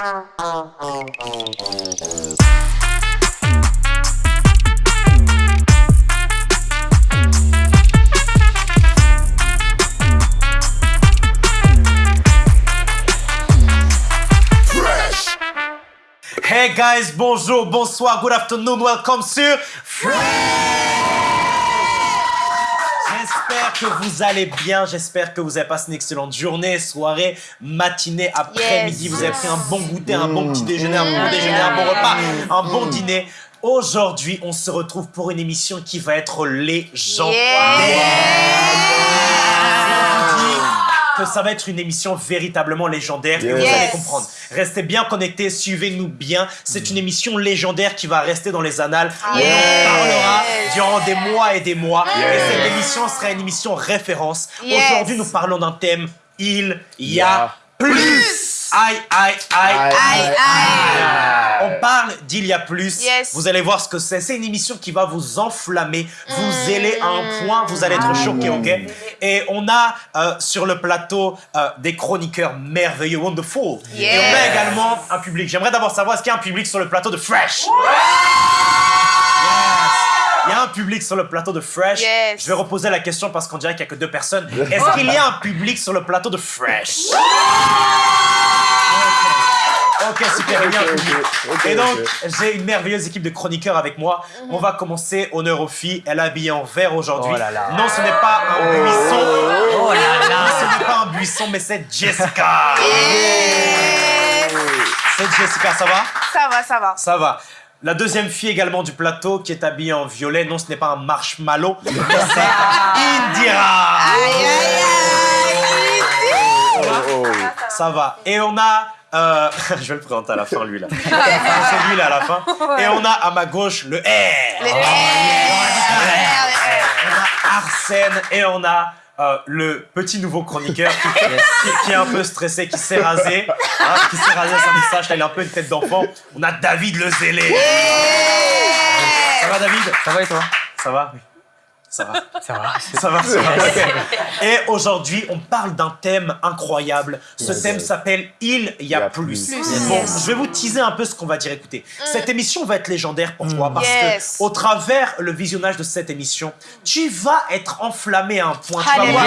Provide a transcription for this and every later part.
Hey guys, bonjour, bonsoir, good afternoon, welcome sur Fresh. J'espère que vous allez bien, j'espère que vous avez passé une excellente journée, soirée, matinée, après-midi, Yes. vous avez pris un bon goûter, un bon petit déjeuner, un bon déjeuner, un bon repas, un bon dîner. Aujourd'hui, on se retrouve pour une émission qui va être légendaire. Dis que ça va être une émission véritablement légendaire et vous Yes. allez comprendre. Restez bien connectés, suivez-nous bien. C'est une émission légendaire qui va rester dans les annales. On Yes. en parlera durant des mois et des mois. Et cette émission sera une émission référence. Aujourd'hui, nous parlons d'un thème. Il y a Yeah. plus. Aïe, aïe, aïe, Aïe, Aïe, aïe. On parle d'il y a plus. Yes. Vous allez voir ce que c'est. C'est une émission qui va vous enflammer, vous zéler à un point. Vous allez être choqués, ok? Et on a euh, sur le plateau euh, des chroniqueurs merveilleux, wonderful. Et on a également un public. J'aimerais d'abord savoir est-ce qu'il y a un public sur le plateau de Fresh? Yes. Il y a un public sur le plateau de Fresh. Yes. Je vais reposer la question parce qu'on dirait qu'il n'y a que deux personnes. Est-ce qu'il y a un public sur le plateau de Fresh? Ok, super, il y a un Ok, public. ok, ok, Et donc, j'ai une merveilleuse équipe de chroniqueurs avec moi. On va commencer. Honneur aux filles. Elle est habillée en vert aujourd'hui. Oh là là. Non, ce n'est pas un buisson. Oh là là. Ce n'est pas un buisson, mais c'est Jessica. C'est Jessica, ça va? Ça va, ça va. Ça va. La deuxième fille également du plateau qui est habillée en violet. Non, ce n'est pas un marshmallow, mais c'est Indira. Aïe, aïe, aïe. Oh, oh. Ça va. Et on a. euh, je vais le présenter à la fin, lui là. C'est lui là à la fin. Et on a à ma gauche le R. Les- On a Arsène et on a euh, le petit nouveau chroniqueur qui, qui- qui est un peu stressé, qui s'est rasé, hein, qui s'est rasé son visage, là, il a un peu une tête d'enfant. On a David le zélé. Ça va David? Ça va et toi? Ça va? Oui. Ça va. Ça va. Ça va, ça va. Et aujourd'hui, on parle d'un thème incroyable. Ce Yes. thème s'appelle Il y a plus. Plus. Bon, Yes. je vais vous teaser un peu ce qu'on va dire. Écoutez, cette émission va être légendaire. Pourquoi Parce Yes. que au travers le visionnage de cette émission, tu vas être enflammé à un point. Tu vas voir,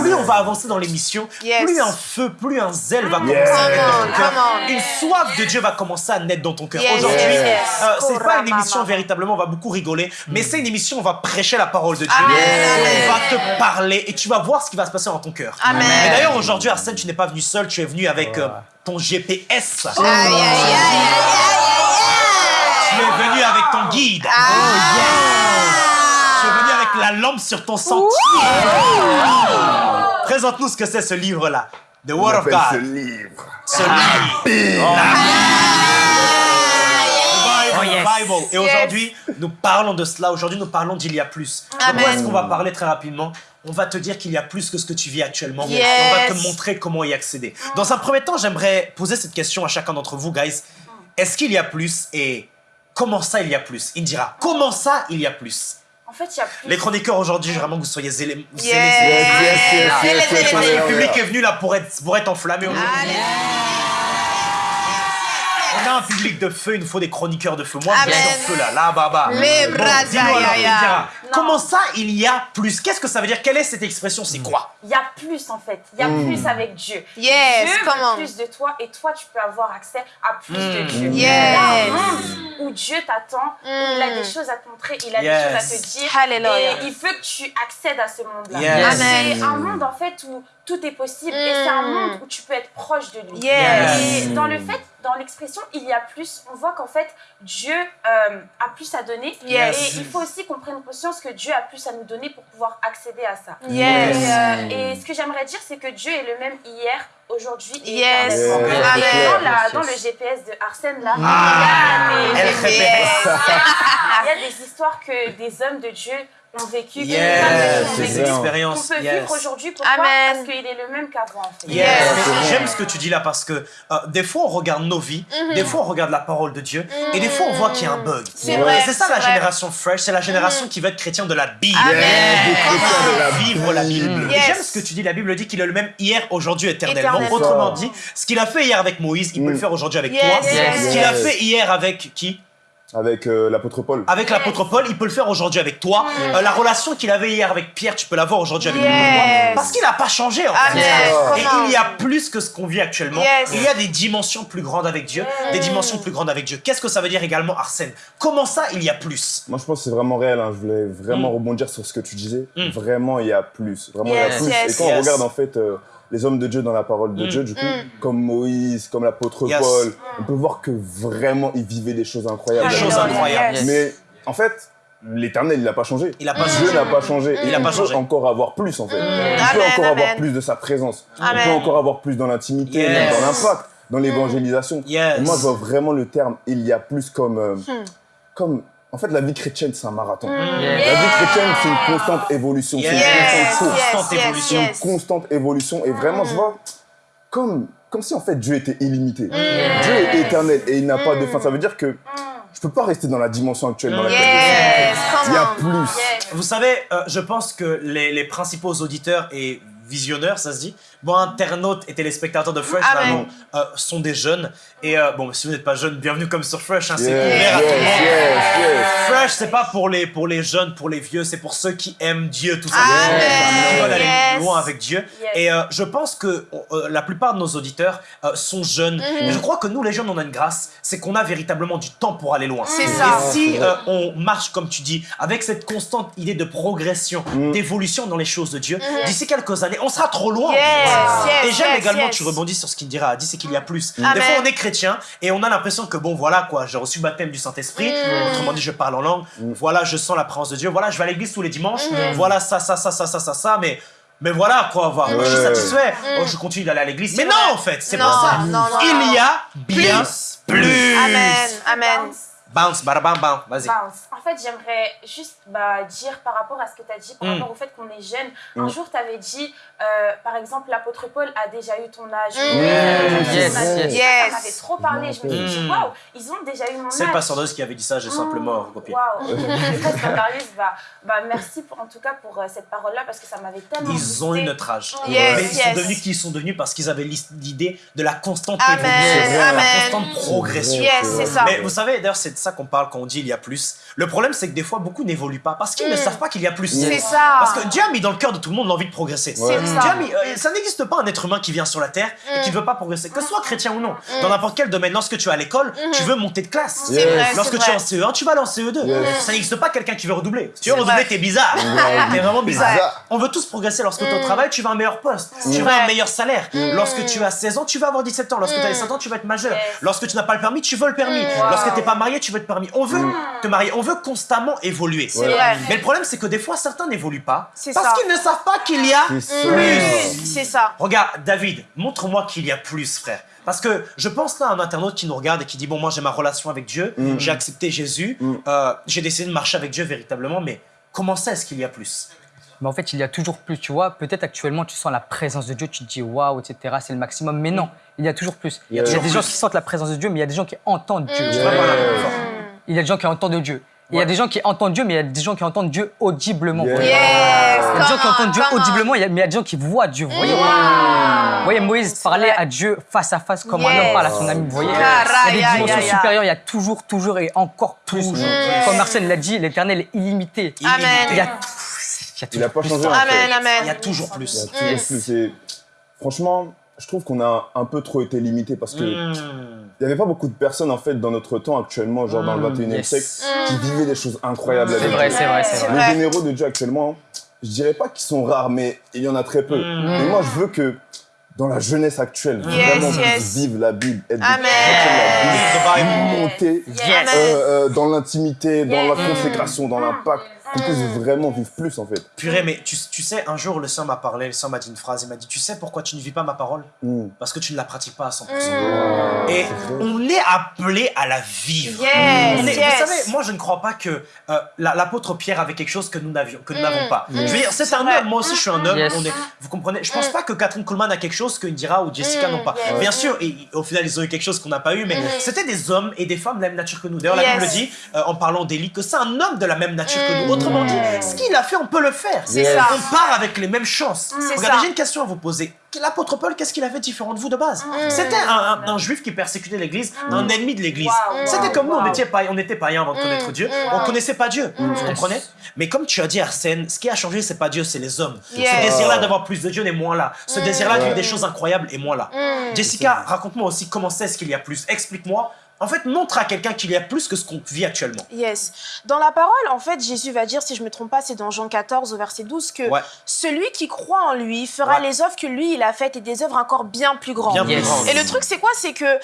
plus on va avancer dans l'émission, Yes. plus un feu, plus un zèle va commencer Yes. à naître dans Come ton on, cœur. Une soif de Dieu va commencer à naître dans ton cœur. Yes, Aujourd'hui, euh, c'est pas une émission véritablement, on va beaucoup rigoler, mais c'est une émission où on va prêcher la parole de Dieu. Amen, on va te parler et tu vas voir ce qui va se passer dans ton cœur. Amen. Et d'ailleurs, aujourd'hui, Arsène, tu n'es pas venu seul, tu es venu avec euh, ton GPS. Aïe, aïe, aïe, aïe, Tu aïe, es venu avec ton guide. Tu es venu avec la lampe sur ton sentier. Présente-nous ce que c'est ce livre-là. The Word of appelle ce God. livre. Ce livre. Bible. Et aujourd'hui, nous parlons de cela. Aujourd'hui, nous parlons d'il y a plus. De quoi Amen. est-ce qu'on va parler très rapidement? On va te dire qu'il y a plus que ce que tu vis actuellement. Yes. On va te montrer comment y accéder. Dans un premier temps, j'aimerais poser cette question à chacun d'entre vous, guys. Est-ce qu'il y a plus et comment ça il y a plus? Indira, comment ça il y a plus? En fait, il y a plus. Les chroniqueurs aujourd'hui, vraiment que vous soyez zélés. Yes. Yes, yes, yes, Zélé, yes, le public yes. est venu là pour être, pour être enflammé aujourd'hui. On a un public de feu, il nous faut des chroniqueurs de feu. Moi, je Amen. suis en feu là, là, baba. Les Bon, bras Comment ça, il y a plus? Qu'est-ce que ça veut dire? Quelle est cette expression? C'est quoi? Il y a plus en fait. Il y a plus avec Dieu. Yes, Dieu come on. veut plus de toi et toi, tu peux avoir accès à plus de Dieu. Yes. Il y a un monde où Dieu t'attend, où il a Mm. des choses à te montrer, il a Yes. des choses à te dire. Alléluia. Et il veut que tu accèdes à ce monde-là. Yes. Amen. C'est un monde en fait où tout est possible et c'est un monde où tu peux être proche de lui. Yes. Et dans le fait, dans l'expression il y a plus, on voit qu'en fait Dieu euh, a plus à donner. Yes. Et il faut aussi qu'on prenne conscience que Dieu a plus à nous donner pour pouvoir accéder à ça. Yes. Et, euh, et ce que j'aimerais dire, c'est que Dieu est le même hier, aujourd'hui et Yes. Yes. Dans, la- dans le GPS de Arsène, là, Ah, il y a des- il y a des histoires que des hommes de Dieu ont vécu, que Yes, plein de c'est choses ont des vécu, qu'on peut yes. vivre aujourd'hui. Pourquoi? Amen. Parce qu'il est le même qu'avant, en fait. Yes. J'aime ce que tu dis là parce que euh, des fois on regarde nos vies, des fois on regarde la parole de Dieu et des fois on voit qu'il y a un bug. C'est Et vrai, C'est ça la vrai. génération fresh, c'est la génération qui veut être chrétien de la Bible. Amen. La Vivre la Bible. Yes. J'aime ce que tu dis, la Bible dit qu'il est le même hier, aujourd'hui, éternellement. Éternellement. Autrement dit, ce qu'il a fait hier avec Moïse, il peut Mm. le faire aujourd'hui avec Yes, toi. yes, Ce qu'il a fait hier avec qui? Avec euh, l'apôtre Paul. Avec l'apôtre Paul, il peut le faire aujourd'hui avec toi. Euh, la relation qu'il avait hier avec Pierre, tu peux l'avoir aujourd'hui avec Yes. moi. Parce qu'il n'a pas changé en fait. Amen. Et il y a plus que ce qu'on vit actuellement. Yes. Il y a des dimensions plus grandes avec Dieu, des dimensions plus grandes avec Dieu. Qu'est-ce que ça veut dire également, Arsène? Comment ça, il y a plus? Moi, je pense que c'est vraiment réel. hein. Je voulais vraiment Mm. rebondir sur ce que tu disais. Mm. Vraiment, il y a plus. Vraiment, il y a plus. yes. Et quand on regarde, en fait, euh, les hommes de Dieu dans la parole de Mm. Dieu, du coup, Mm. comme Moïse, comme l'apôtre Yes. Paul, on peut voir que vraiment, ils vivaient des choses incroyables. Des choses incroyables. Yes. Mais en fait, l'éternel, il n'a pas changé. Il n'a pas Dieu changé. n'a pas changé. Et Il a on pas peut changé. encore avoir plus, en fait. On peut Amen, encore avoir plus de sa présence. On Amen. peut encore avoir plus dans l'intimité, Yes. dans l'impact, dans l'évangélisation. Moi, je vois vraiment le terme « il y a plus » comme... euh, Hmm. comme en fait, la vie chrétienne, c'est un marathon. Hmm. La vie chrétienne, c'est une constante évolution. C'est une Yes, constante course. Yes, évolution. yes, Une constante évolution. Et vraiment, je vois comme, comme si en fait Dieu était illimité. Hmm. Dieu est éternel et il n'a pas de fin. Ça veut dire que je peux pas rester dans la dimension actuelle dans laquelle Yes, je suis. Il y a plus. Yes. Vous savez, euh, je pense que les, les principaux auditeurs et visionneurs, ça se dit, bon, internautes et téléspectateurs de Fresh, euh, sont des jeunes. Et euh, bon, si vous n'êtes pas jeune, bienvenue comme sur Fresh, hein, c'est ouvert à tout le monde. yes. Fresh, c'est pas pour les, pour les jeunes, pour les vieux, c'est pour ceux qui aiment Dieu, tout ça. Qui veulent aller Yes. loin avec Dieu. Yes. Et euh, je pense que euh, la plupart de nos auditeurs euh, sont jeunes. Mhm. Et je crois que nous, les jeunes, on a une grâce, c'est qu'on a véritablement du temps pour aller loin. C'est Et ça. si euh, on marche, comme tu dis, avec cette constante idée de progression, Mm. d'évolution dans les choses de Dieu, d'ici quelques années, on sera trop loin. Mhm. Yes, yes, Et j'aime yes, également yes. que tu rebondis sur ce qu'il dira, dit c'est qu'il y a plus. Amen. Des fois, on est chrétien et on a l'impression que bon, voilà quoi, j'ai reçu le baptême du Saint-Esprit, Mm. autrement dit, je parle en langue, voilà, je sens la présence de Dieu, voilà, je vais à l'église tous les dimanches, Mm. voilà, ça, ça, ça, ça, ça, ça, ça, mais. Mais voilà quoi, voilà, moi, je suis Ouais. satisfait, Oh, je continue d'aller à l'église. Mais non, en fait, c'est Mm. Pas ça. non, non, Il y a bien plus. Amen, amen. Bounce. Bounce, bam, bam, vas-y. Bounce. En fait, j'aimerais juste bah, dire par rapport à ce que tu as dit, par Mm. rapport au fait qu'on est jeune. Un Mm. jour, tu avais dit, euh, par exemple, l'apôtre Paul a déjà eu ton âge. Mm. Yes, âge. yes. Yes. Ça m'avait trop parlé. Je me suis dit, Mm. waouh, ils ont déjà eu mon âge. C'est le pasteur Dose qui avait dit ça, j'ai simplement recopié. Waouh, bah, bah, merci pour- en tout cas pour euh, cette parole-là parce que ça m'avait tellement. Ils ont eu notre âge. Yes, Mais ils sont yes. devenus qui ils sont devenus parce qu'ils avaient l'idée de la constante Amen, évolution, de la amen. constante progression. Yes, c'est ça. Mais vous savez, d'ailleurs, c'est ça qu'on parle quand on dit il y a plus. Le problème, c'est que des fois, beaucoup n'évoluent pas parce qu'ils ne savent pas qu'il y a plus. C'est ça. Parce que Dieu a mis dans le cœur de tout le monde l'envie de progresser. C'est Dieu ça. a mis- euh, ça n'existe pas un être humain qui vient sur la terre et qui ne veut pas progresser, que ce soit chrétien ou non. Mm. Dans n'importe quel domaine, lorsque tu es à l'école, tu veux monter de classe. C'est vrai, Lorsque tu es en vrai. CE1, tu vas aller en CE2. Yes. Ça n'existe pas quelqu'un qui veut redoubler. Si tu veux redoubler, t'es bizarre. T'es vraiment bizarre. Bizarre. On veut tous progresser lorsque tu es au travail, tu veux un meilleur poste, tu veux un meilleur salaire. Lorsque tu as 16 ans, tu veux avoir 17 ans. Lorsque tu as Mm. 17 ans, tu veux être majeur. Yes. Lorsque tu n'as pas le permis, tu veux le permis. Lorsque tu n'es pas marié, tu veux. On veut te marier, on veut constamment évoluer. C'est vrai. Mais le problème, c'est que des fois, certains n'évoluent pas C'est parce ça. qu'ils ne savent pas qu'il y a C'est ça. Mm. C'est ça. Regarde, David, montre-moi qu'il y a plus, frère. Parce que je pense là à un internaute qui nous regarde et qui dit Bon, moi j'ai ma relation avec Dieu, Mm. j'ai accepté Jésus, Mm. euh, j'ai décidé de marcher avec Dieu véritablement, mais comment ça est-ce qu'il y a plus? Mais en fait, il y a toujours plus, tu vois. Peut-être actuellement, tu sens la présence de Dieu, tu te dis waouh, etc., c'est le maximum. Mais non, il y a toujours plus. Il y a Il y a toujours des gens qui sentent la présence de Dieu, mais il y a des gens qui entendent Dieu. Mm. Mm. Il y a des gens qui entendent Dieu. Il y a des gens qui entendent Dieu, mais il y a des gens qui entendent Dieu audiblement. Yeah. Il y a des gens qui entendent Dieu audiblement, mais il y a des gens qui voient Dieu. Vous voyez. Vous voyez, Moïse parlait à Dieu face à face comme un homme parle à son ami. Vous voyez Yes. Il y a des dimensions supérieures, il y a toujours, toujours et encore plus. Toujours Comme Arsène l'a dit, l'éternel est illimité. Amen. Il y a, il y a Il n'a pas plus. changé en Amen, fait. Il y a amen. toujours Il y a plus. toujours plus. Et franchement, je trouve qu'on a un peu trop été limité parce que il Mm. n'y avait pas beaucoup de personnes en fait dans notre temps actuellement, genre dans le Mm, 21e yes. siècle, qui vivaient des choses incroyables. C'est vrai, c'est vrai, c'est vrai. Les généraux de Dieu actuellement, je dirais pas qu'ils sont rares, mais il y en a très peu. Mm. Et moi, je veux que dans la jeunesse actuelle, Yes, vraiment yes. vivre la Bible, être Amen. la Bible. Bible, monter Yes. Amen. euh, euh, dans l'intimité, dans la consécration, dans l'impact. Qu'on puisse vraiment vivre plus en fait. Purée, mais tu, tu sais, un jour, le Seigneur m'a parlé, le Seigneur m'a dit une phrase, il m'a dit, tu sais pourquoi tu ne vis pas ma parole Mm. Parce que tu ne la pratiques pas à 100%. Mm. Et on est appelé à la vivre. Yes, On est- yes. Vous savez, moi je ne crois pas que euh, la- l'apôtre Pierre avait quelque chose que nous n'avions, que nous n'avons pas. Je veux dire, c'est un vrai. homme, moi aussi je suis un homme. Yes. On est, vous comprenez? Je pense pas que Catherine Coleman a quelque chose que Indira ou Jessica n'ont pas. yes. Bien sûr, et, au final ils ont eu quelque chose qu'on n'a pas eu, mais c'était des hommes et des femmes de la même nature que nous. D'ailleurs, la. Bible dit, euh, en parlant d'Élie, que c'est un homme de la même nature que nous. Autrement dit, ce qu'il a fait, on peut le faire. C'est ça. On part avec les mêmes chances. C'est Regardez, j'ai une question à vous poser. L'apôtre Paul, qu'est-ce qu'il avait différent de vous de base Mm. C'était un, un- un juif qui persécutait l'Église, un ennemi de l'Église. Wow, C'était wow, comme nous, on était, païens, on était païens avant de connaître Dieu. On connaissait pas Dieu. Vous comprenez Mais comme tu as dit, Arsène, ce qui a changé, c'est pas Dieu, c'est les hommes. Yes. Ce désir-là d'avoir plus de Dieu n'est moins là. Ce désir-là de vivre des choses incroyables est moins là. Mm. Jessica, raconte-moi aussi comment c'est ce qu'il y a plus. Explique-moi. En fait, montre à quelqu'un qu'il y a plus que ce qu'on vit actuellement. Yes. Dans la parole, en fait, Jésus va dire, si je me trompe pas, c'est dans Jean 14 au verset 12, que Ouais. celui qui croit en lui fera Ouais. les œuvres que lui, il a faites et des œuvres encore bien plus grandes. Bien plus Yes. grand. Et le truc, c'est quoi? C'est que euh,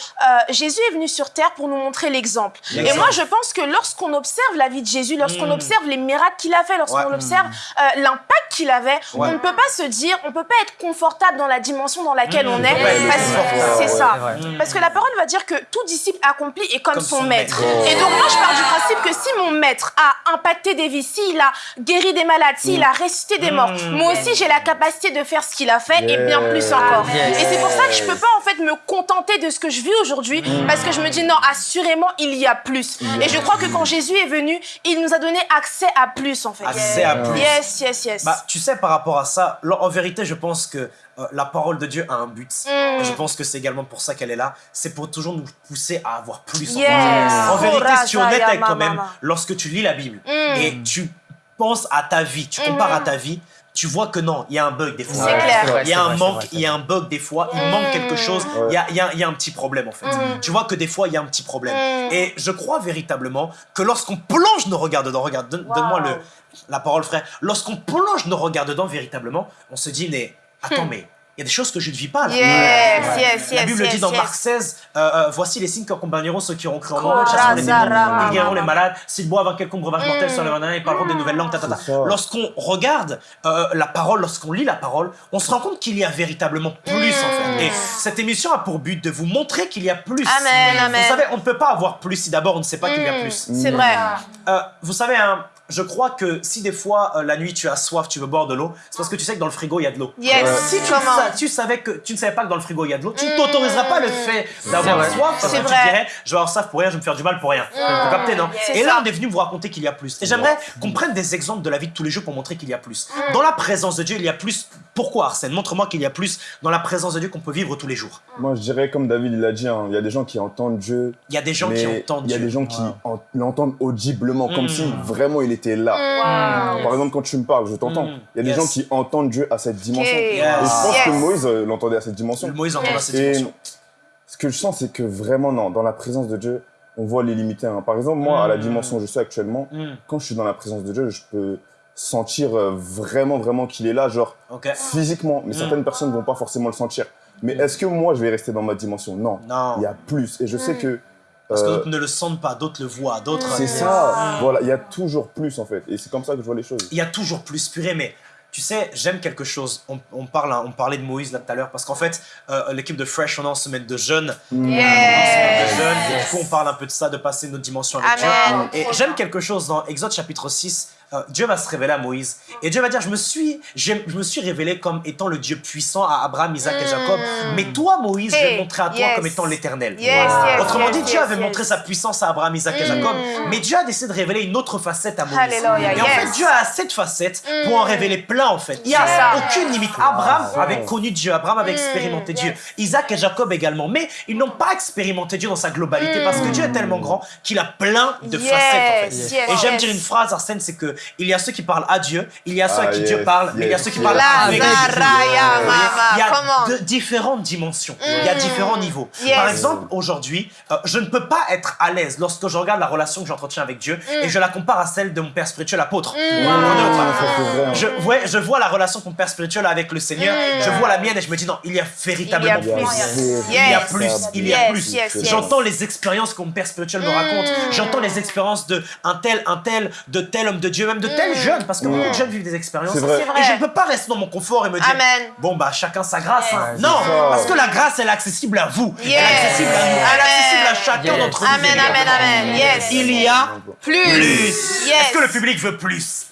Jésus est venu sur terre pour nous montrer l'exemple. Et moi, je pense que lorsqu'on observe la vie de Jésus, lorsqu'on Mm. observe les miracles qu'il a fait, lorsqu'on Ouais. observe euh, l'impact qu'il avait, Ouais. on ne peut pas se dire, on peut pas être confortable dans la dimension dans laquelle Mm. on est. C'est ça. Parce que la parole va dire que tout disciple accompli est comme, Comme son, son maître. maître. Et donc moi, je pars du principe que si mon maître a impacté des vies, s'il a guéri des malades, s'il a ressuscité des morts, Mm. moi aussi j'ai la capacité de faire ce qu'il a fait et bien plus encore. Yes. Et c'est pour ça que je peux pas en fait me contenter de ce que je vis aujourd'hui parce que je me dis non, assurément il y a plus. Et je crois que quand Jésus est venu, il nous a donné accès à plus en fait. Accès à plus. Yes, yes, yes. Bah, tu sais, par rapport à ça, en vérité, je pense que euh, la parole de Dieu a un but. Mm. Je pense que c'est également pour ça qu'elle est là. C'est pour toujours nous pousser à avoir plus. en Yes. fait. En vérité, si tu es honnête avec toi-même, lorsque tu lis la Bible Mm. et tu penses à ta vie, tu compares à ta vie, tu vois que non, il y a un bug des fois. C'est Ouais, Il y a un vrai, manque, il y a un bug des fois, il manque quelque chose, il y, a, il y a- il y a un petit problème en fait. Tu vois que des fois, il y a un petit problème. Mm. Et je crois véritablement que lorsqu'on plonge nos regards dedans, regarde, donne- donne-moi le, la parole frère, lorsqu'on plonge nos regards dedans véritablement, on se dit, mais attends, mais il y a des choses que je ne vis pas là. Yes, yes, La yes, Bible yes, dit dans yes. Marc 16, euh, euh, voici les signes qui accompagneront ceux qui auront cru en moi, chasseront les démons, ils guériront les malades, s'ils boivent un quelconque breuvage mortel sur les mains, ils parleront des nouvelles langues. Lorsqu'on regarde euh, la parole, lorsqu'on lit la parole, on se rend compte qu'il y a véritablement plus en fait. Et cette émission a pour but de vous montrer qu'il y a plus. Amen, amen. Vous savez, on ne peut pas avoir plus si d'abord on ne sait pas qu'il y a plus. C'est vrai. Vous savez, hein, je crois que si des fois euh, la nuit tu as soif, tu veux boire de l'eau, c'est parce que tu sais que dans le frigo il y a de l'eau. Yes. Euh, si tu, Comment sa- tu savais que tu ne savais pas que dans le frigo il y a de l'eau, tu ne t'autoriseras pas le fait d'avoir vrai. soif parce C'est que tu te dirais je vais avoir soif pour rien, je vais me faire du mal pour rien. Captez, non Et là on est venu vous raconter qu'il y a plus. Et j'aimerais qu'on prenne des exemples de la vie de tous les jours pour montrer qu'il y a plus. Dans la présence de Dieu, il y a plus. Pourquoi Arsène? Montre-moi qu'il y a plus dans la présence de Dieu qu'on peut vivre tous les jours. Moi, je dirais, comme David il a dit, hein, il y a des gens qui entendent Dieu, Il y a des gens mais qui entendent il y a Dieu. des gens qui en- l'entendent audiblement, comme Mm. si vraiment il était là. Wow. Par exemple, quand tu me parles, je t'entends. Mm. Il y a des Yes. gens qui entendent Dieu à cette dimension. Et je pense que. Moïse euh, l'entendait à cette dimension. Moïse entend dans cette Et dimension. ce que je sens, c'est que vraiment, non, dans la présence de Dieu, on voit les limités. hein. Par exemple, moi, à la Mm. dimension où je suis actuellement, Mm. quand je suis dans la présence de Dieu, je peux sentir euh, vraiment, vraiment qu'il est là, genre physiquement. Mais Mm. certaines personnes vont pas forcément le sentir. Mais est-ce que moi, je vais rester dans ma dimension? Non. Non. Il y a plus. Et je sais que. Parce que euh, d'autres ne le sentent pas, d'autres le voient, d'autres. c'est ça. Voilà, il y a toujours plus en fait. Et c'est comme ça que je vois les choses. Il y a toujours plus purée, mais tu sais, j'aime quelque chose. On, on parle, hein, on parlait de Moïse là tout à l'heure, parce qu'en fait, euh, l'équipe de Fresh, on est en semaine de jeûne. Mm. En semaine de jeûne, et du coup, on parle un peu de ça, de passer notre dimension avec Amen. Dieu. Et j'aime quelque chose dans Exode chapitre 6. Euh, Dieu va se révéler à Moïse et Dieu va dire je me suis je me suis révélé comme étant le Dieu puissant à Abraham, Isaac et Jacob mais toi Moïse je vais Hey, montrer à toi yes. comme étant l'éternel Yes, yes, Autrement yes, dit, Dieu yes, avait yes. montré sa puissance à Abraham, Isaac et Jacob, mais Dieu a décidé de révéler une autre facette à Moïse. Et en fait. Dieu a cette facette pour en révéler plein, en fait. Il n'y a aucune limite. Abraham avait connu Dieu, Abraham avait expérimenté Dieu, Isaac et Jacob également, mais ils n'ont pas expérimenté Dieu dans sa globalité parce que Dieu est tellement grand qu'il a plein de Yes, facettes, en fait. yes, et j'aime yes. dire une phrase, Arsène, c'est que il y a ceux qui parlent à Dieu, il y a ceux à Ah, qui yes, Dieu parle, mais il y a ceux qui yes. parlent avec Dieu. Il y a de différentes dimensions, il y a différents niveaux. Yes. Par exemple, aujourd'hui, euh, je ne peux pas être à l'aise lorsque je regarde la relation que j'entretiens avec Dieu et je la compare à celle de mon père spirituel apôtre. Ah, hein. je, ouais, je vois la relation que mon père spirituel a avec le Seigneur, je vois la mienne et je me dis non, il y a véritablement Il y a plus. Il y a plus, il y a Yes, plus. yes, yes. J'entends les expériences que mon père spirituel me raconte. J'entends les expériences de un tel, un tel, de tel homme de Dieu Même de tels jeunes, parce que beaucoup de jeunes vivent des expériences. C'est vrai. C'est vrai. Et je ne peux pas rester dans mon confort et me dire, Amen. bon bah chacun sa grâce. hein. Non, ça. parce que la grâce, elle est accessible à vous, elle est Yes. accessible à nous, elle est Amen. accessible à chacun Yes. d'entre nous. Amen, amen, amen. Yes. Il y a Plus. plus. Yes. Est-ce que le public veut plus?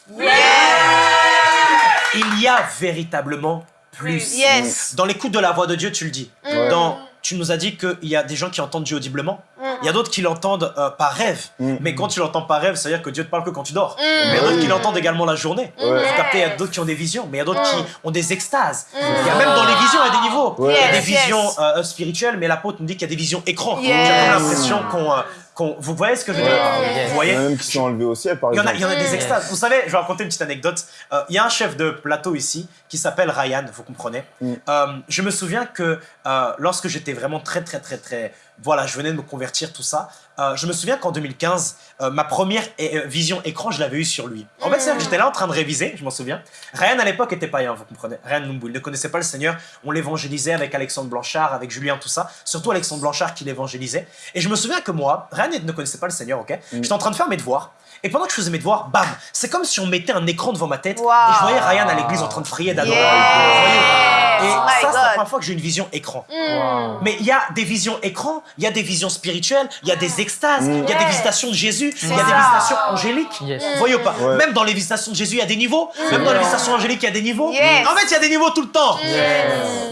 Il y a véritablement plus. Yes. Dans l'écoute de la voix de Dieu, tu le dis. Ouais. Dans, tu nous as dit qu'il y a des gens qui entendent Dieu audiblement. Il y a d'autres qui l'entendent euh, par rêve. Mm. Mais quand tu l'entends par rêve, ça veut dire que Dieu te parle que quand tu dors. Mm. Mais il y a d'autres qui l'entendent également la journée. Ouais. Vous captez, il y a d'autres qui ont des visions, mais il y a d'autres qui ont des extases. Il y a même dans les visions, il y a des niveaux. Il y a des visions euh, spirituelles, mais l'apôtre nous dit qu'il y a des visions écran. Yes. J'ai comme l'impression qu'on, euh, qu'on- Vous voyez ce que je veux dire? Yes. Vous Il y voyez en a même qui sont enlevés au ciel, par il y, en a, exemple. il y en a des extases. Vous savez, je vais raconter une petite anecdote. Euh, il y a un chef de plateau ici qui s'appelle Ryan, vous comprenez. Mm. Euh, je me souviens que euh, lorsque j'étais vraiment très, très, très, très. Voilà, je venais de me convertir, tout ça. euh, je me souviens qu'en 2015, euh, ma première euh, vision écran, je l'avais eue sur lui. En fait, c'est-à-dire que j'étais là en train de réviser, je m'en souviens. Ryan à l'époque était païen, vous comprenez. Ryan Numbu, il ne connaissait pas le Seigneur. On l'évangélisait avec Alexandre Blanchard, avec Julien, tout ça. Surtout Alexandre Blanchard qui l'évangélisait. Et je me souviens que moi, Ryan ne connaissait pas le Seigneur, ok? J'étais en train de faire mes devoirs. Et pendant que je faisais mes devoirs, bam, c'est comme si on mettait un écran devant ma tête Wow. et je voyais Ryan à l'église en train de prier, d'adorer. Yes. Et ça, c'est la première fois que j'ai une vision écran. Wow. Mais il y a des visions écran, il y a des visions spirituelles, il y a des extases, il y a des visitations de Jésus, il y a ça. des visitations angéliques. Yes. Vous voyez ou pas Ouais. Même dans les visitations de Jésus, il y a des niveaux. Même dans les visitations angéliques, il y a des niveaux. Yes. En fait, il y a des niveaux tout le temps.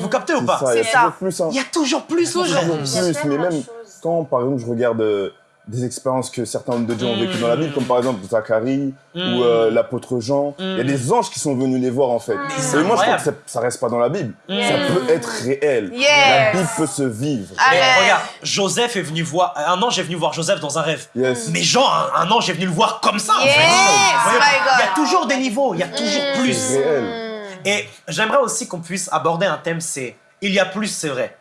Vous captez ou C'est pas ça, il y a toujours plus. hein. Il y a toujours plus. Toujours mais même quand, par exemple, je regarde euh, des expériences que certains hommes de Dieu ont vécues dans la Bible, comme par exemple Zacharie Mm. ou euh, l'apôtre Jean, il y a des anges qui sont venus les voir en fait. c'est Et moi, je crois que ça, ça reste pas dans la Bible. Mm. Ça peut être réel. Yes. La Bible peut se vivre. Mais Amen. regarde, Joseph est venu voir. Un ange est venu voir Joseph dans un rêve. Yes. Mais genre, un, un ange est venu le voir comme ça, en Yes, fait. Il y a toujours des niveaux, il y a toujours plus. Réel. Et j'aimerais aussi qu'on puisse aborder un thème, c'est il y a plus, c'est vrai.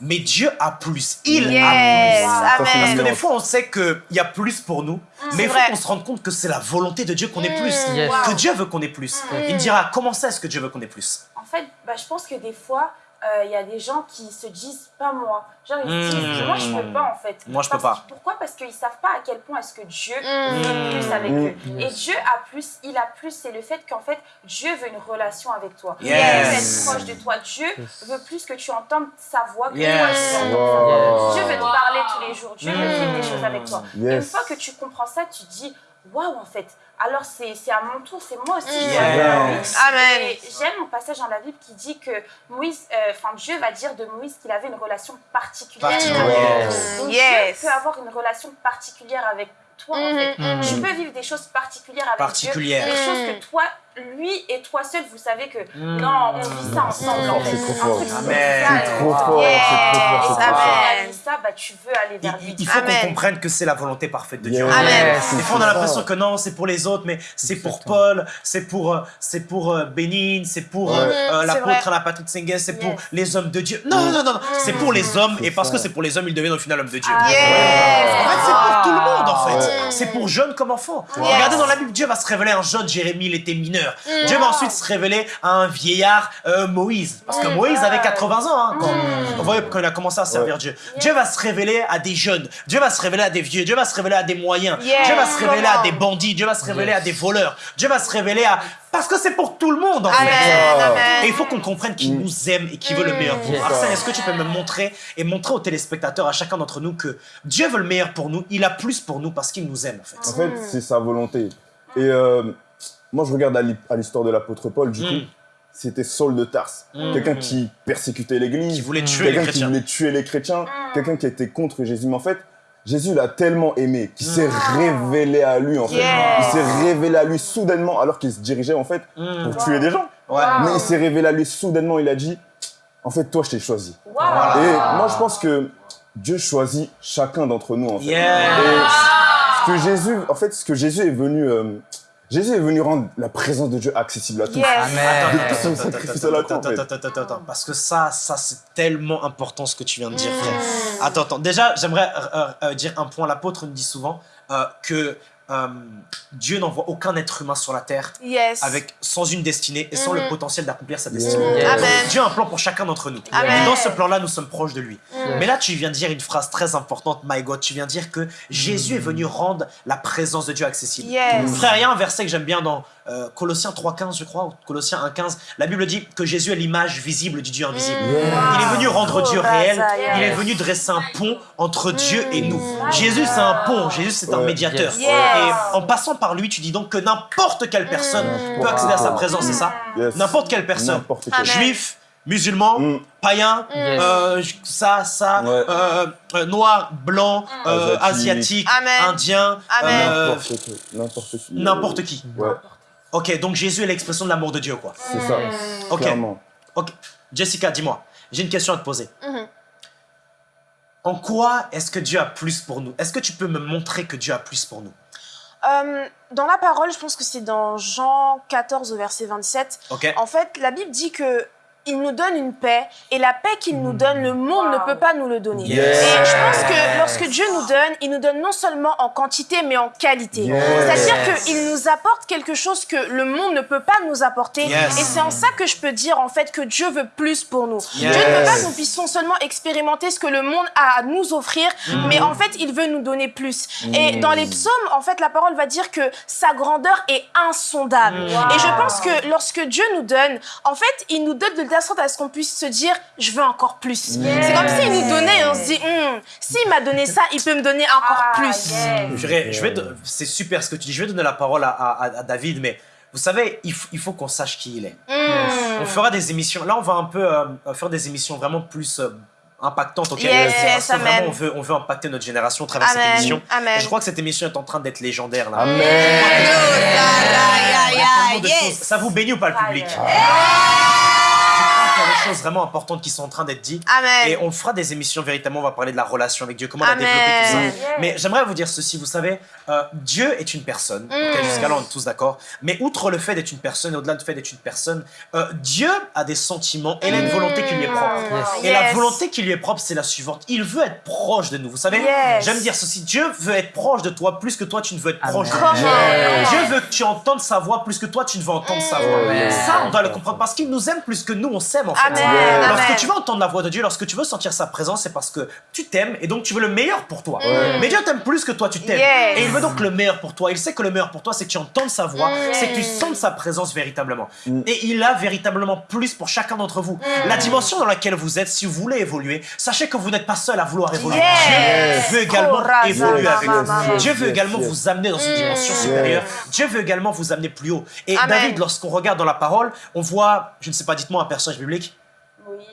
Mais Dieu a plus. Il Yes, a plus. Parce que des fois, on sait qu'il y a plus pour nous, mais il faut qu'on se rende compte que c'est la volonté de Dieu qu'on ait plus. Yes. Que Dieu veut qu'on ait plus. Il me dira, comment ça est-ce que Dieu veut qu'on ait plus? En fait, bah, je pense que des fois, euh, il y a des gens qui se disent pas moi. Genre, ils se disent, moi, je peux pas en fait. Moi, je peux pas. Pourquoi? Parce qu'ils savent pas à quel point est-ce que Dieu Mm. veut plus avec Mm. eux. Et Dieu a plus, il a plus, c'est le fait qu'en fait, Dieu veut une relation avec toi. Yes. Dieu veut être proche de toi. Dieu veut plus que tu entendes sa voix que Yes. toi. Wow. Dieu veut te parler tous les jours. Dieu veut vivre des choses avec toi. Et une fois que tu comprends ça, tu dis, waouh, en fait, alors c'est c'est à mon tour, c'est moi aussi. Yes. Amen. J'aime un passage dans la Bible qui dit que Moïse, euh, enfin Dieu va dire de Moïse qu'il avait une relation particulière. Particulière. Donc Yes. Dieu peut avoir une relation particulière avec toi en fait. Mhm, Tu peux vivre des choses particulières avec Particulières. Dieu, des choses que toi, lui et toi seul, vous savez que non, on vit ça ensemble en C'est trop fort. C'est trop fort, Yes. c'est trop fort, c'est trop Amen. fort. Quand tu as ça, bah, tu veux aller Il, vers lui. il faut Amen. qu'on comprenne que c'est la volonté parfaite de Dieu. Amen. Des fois, on a C'est l'impression que non, c'est pour les autres, mais c'est pour. Paul, c'est pour, euh, c'est pour euh, Bénigne, c'est pour euh, Ouais. euh, l'apôtre la patrouille Sengue, c'est pour Yes. les hommes de Dieu. Non, non, non, non, c'est pour les hommes, et parce que c'est pour les hommes, ils deviennent au final hommes de Dieu. Yes. En fait, c'est pour tout le monde, en fait. C'est pour jeunes comme enfants. Regardez dans la Bible, Dieu va se révéler à un jeune Jérémie, il était mineur. Dieu va ensuite se révéler à un vieillard, euh, Moïse. Parce que Moïse avait 80 ans hein, quand, vous voyez, quand il a commencé à servir Ouais. Dieu. Dieu va se révéler à des jeunes. Dieu va se révéler à des vieux. Dieu va se révéler à des moyens. Dieu va se révéler à des bandits. Dieu va se révéler Yes. à des voleurs. Dieu va se révéler à... Parce que c'est pour tout le monde, en Amen. fait. Amen. Et il faut qu'on comprenne qu'il Mm. nous aime et qu'il veut le meilleur pour nous. Arsène, est-ce que tu peux me montrer et montrer aux téléspectateurs, à chacun d'entre nous, que Dieu veut le meilleur pour nous, il a plus pour nous parce qu'il nous aime, en fait. En fait, c'est sa volonté. Et euh, moi, je regarde à l'hi- à l'histoire de l'apôtre Paul, du Mm. coup, c'était Saul de Tarse. Mm. Quelqu'un qui persécutait l'église, Qui voulait tuer les quelqu'un qui chrétiens. voulait tuer les chrétiens, quelqu'un qui était contre Jésus. Mais en fait, Jésus l'a tellement aimé qu'il s'est révélé à lui, en fait. Il s'est révélé à lui soudainement, alors qu'il se dirigeait, en fait, pour tuer des gens. Mais il s'est révélé à lui soudainement, il a dit, en fait, toi, je t'ai choisi. Et moi, je pense que Dieu choisit chacun d'entre nous, en fait. Yeah. Et ce que Jésus, en fait, ce que Jésus est venu, euh, Jésus est venu rendre la présence de Dieu accessible à tous. Yes. Amen. Depuis son sacrifice à la croix, en fait. Attends, attends, attends, attends, parce que ça, ça c'est tellement important ce que tu viens de dire, frère. Attends, attends. Déjà, j'aimerais euh, euh, dire un point. L'apôtre nous dit souvent euh, que euh, Dieu n'envoie aucun être humain sur la terre Yes. avec, sans une destinée et sans le potentiel d'accomplir sa destinée. Yes. Amen. Dieu a un plan pour chacun d'entre nous. Amen. Et dans ce plan-là, nous sommes proches de lui. Mais là, tu viens de dire une phrase très importante, my God. Tu viens de dire que Jésus est venu rendre la présence de Dieu accessible. Yes. Frère, il y a un verset que j'aime bien dans euh, Colossiens 3.15, je crois, ou Colossiens 1.15. La Bible dit que Jésus est l'image visible du Dieu invisible. Il est venu rendre Dieu réel. Il est venu dresser un pont entre Dieu et nous. Jésus, c'est un pont. Jésus, c'est un médiateur. Yes. Et en passant par lui, tu dis donc que n'importe quelle personne peut accéder à sa présence, c'est ça Yes. N'importe quelle personne. Quel. Juif, musulman, Mm. païen, euh, ça, ça, Ouais. euh, euh, noir, blanc, euh, asiatique. Amen. indien, euh, N'importe qui. N'importe qui. n'importe qui. Ouais, Ok, donc Jésus est l'expression de l'amour de Dieu, quoi. c'est ça. Ok. Clairement. Ok. Jessica, dis-moi, j'ai une question à te poser. Mhm. En quoi est-ce que Dieu a plus pour nous? Est-ce que tu peux me montrer que Dieu a plus pour nous? Euh, dans la parole, je pense que c'est dans Jean 14 au verset 27. Ok En fait, la Bible dit que il nous donne une paix et la paix qu'il nous donne, le monde ne peut pas nous le donner. Yes. Et je pense que lorsque Dieu nous donne, il nous donne non seulement en quantité mais en qualité. Yes. C'est-à-dire qu'il nous apporte quelque chose que le monde ne peut pas nous apporter. Yes. Et c'est en ça que je peux dire en fait que Dieu veut plus pour nous. Yes. Dieu ne veut pas que nous puissions seulement expérimenter ce que le monde a à nous offrir, mais en fait, il veut nous donner plus. Et dans les psaumes, en fait, la parole va dire que sa grandeur est insondable. Et je pense que lorsque Dieu nous donne, en fait, il nous donne de sorte à ce qu'on puisse se dire, je veux encore plus. C'est comme s'il nous donnait et on se dit, Hum, s'il m'a donné ça, il peut me donner encore Ah, plus. Je vais, je vais c'est super ce que tu dis. Je vais donner la parole à, à- à David, mais vous savez, il, il faut qu'on sache qui il est. Hum. On fera des émissions. Là, on va un peu euh, faire des émissions vraiment plus euh, impactantes. ok? Yes, vraiment, on veut, on veut impacter notre génération à travers cette Amen. émission. Amen. Et je crois que cette émission est en train d'être légendaire. Là. Amen. Ça vous bénit ou pas le public? Qu'il y a des choses vraiment importantes qui sont en train d'être dites. Amen. Et on fera des émissions véritablement, on va parler de la relation avec Dieu, comment on a Amen. développé tout ça. Mais j'aimerais vous dire ceci, vous savez, euh, Dieu est une personne, ok, jusqu'à là on est tous d'accord, mais outre le fait d'être une personne, et au-delà du fait d'être une personne, euh, Dieu a des sentiments et il a une volonté qui lui est propre. Yes. Et la volonté qui lui est propre, c'est la suivante. Il veut être proche de nous. Vous savez, Yes. j'aime dire ceci, Dieu veut être proche de toi plus que toi tu ne veux être proche de lui. Dieu veut que tu entendes sa voix plus que toi tu ne veux entendre sa voix. Amen. Ça, on doit le comprendre parce qu'il nous aime plus que nous, on s'aime en fait. Amen. Lorsque Amen. tu veux entendre la voix de Dieu, lorsque tu veux sentir sa présence, c'est parce que tu t'aimes et donc tu veux le meilleur pour toi. Mais Dieu t'aime plus que toi, tu t'aimes. Yes. Et il veut donc le meilleur pour toi. Il sait que le meilleur pour toi, c'est que tu entendes sa voix, c'est que tu sentes sa présence véritablement. Et il a véritablement plus pour chacun d'entre vous. La dimension dans laquelle vous êtes, si vous voulez évoluer, sachez que vous n'êtes pas seul à vouloir évoluer. Yes. Dieu veut également évoluer avec vous. Dieu veut également vous amener dans une dimension supérieure. Dieu veut également vous amener plus haut. Et Amen. David, lorsqu'on regarde dans la parole, on voit, je ne sais pas, dites-moi un personnage biblique. Moïse.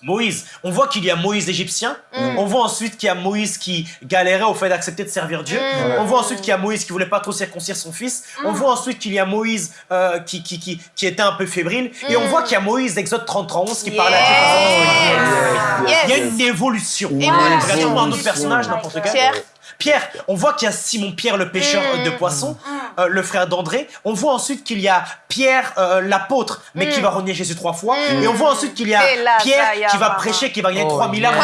Moïse. On voit qu'il y a Moïse l'Égyptien. On voit ensuite qu'il y a Moïse qui galérait au fait d'accepter de servir Dieu. On voit ensuite qu'il y a Moïse qui voulait pas trop circoncire son fils. On voit ensuite qu'il y a Moïse euh, qui, qui, qui, qui était un peu fébrile. Et on voit qu'il y a Moïse d'Exode 30 11 qui parlait à Dieu. Yes. Il y a une évolution. Évolution. Un autre personnage, n'importe quel. Pierre. On voit qu'il y a Simon Pierre, le pêcheur euh, de poissons, euh, le frère d'André. On voit ensuite qu'il y a Pierre, euh, l'apôtre, mais qui va renier Jésus trois fois. Et on voit ensuite qu'il y a Pierre qui va prêcher, qui va gagner Oh, 3000 âmes.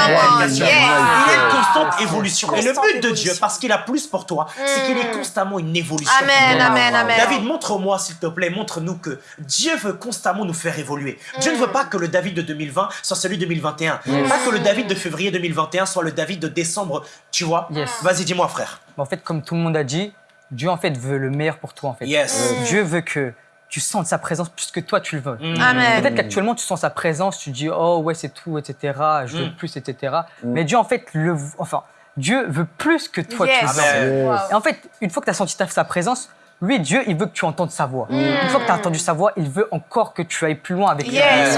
Il y a une constante évolution. Et le but de Dieu, parce qu'il a plus pour toi, c'est qu'il est constamment une évolution. Amen, amen, amen. David, montre-moi, s'il te plaît, montre-nous que Dieu veut constamment nous faire évoluer. Dieu ne veut pas que le David de 2020 soit celui de 2021. Pas que le David de février 2021 soit le David de décembre, tu vois. Yes. Vas-y, dis-moi, frère. En fait, comme tout le monde a dit, Dieu en fait veut le meilleur pour toi en fait. Yes. Dieu veut que tu sentes sa présence plus que toi tu le veux. Amen. Peut-être qu'actuellement tu sens sa présence, tu dis oh ouais c'est tout, etc. Je veux Mm. plus, etc. Mais Dieu en fait le, enfin Dieu veut plus que toi tu le sens. Amen. Yes. Et en fait, une fois que tu as senti ta- sa présence, lui, Dieu, il veut que tu entendes sa voix. Une fois que tu as entendu sa voix, il veut encore que tu ailles plus loin avec lui. Yes,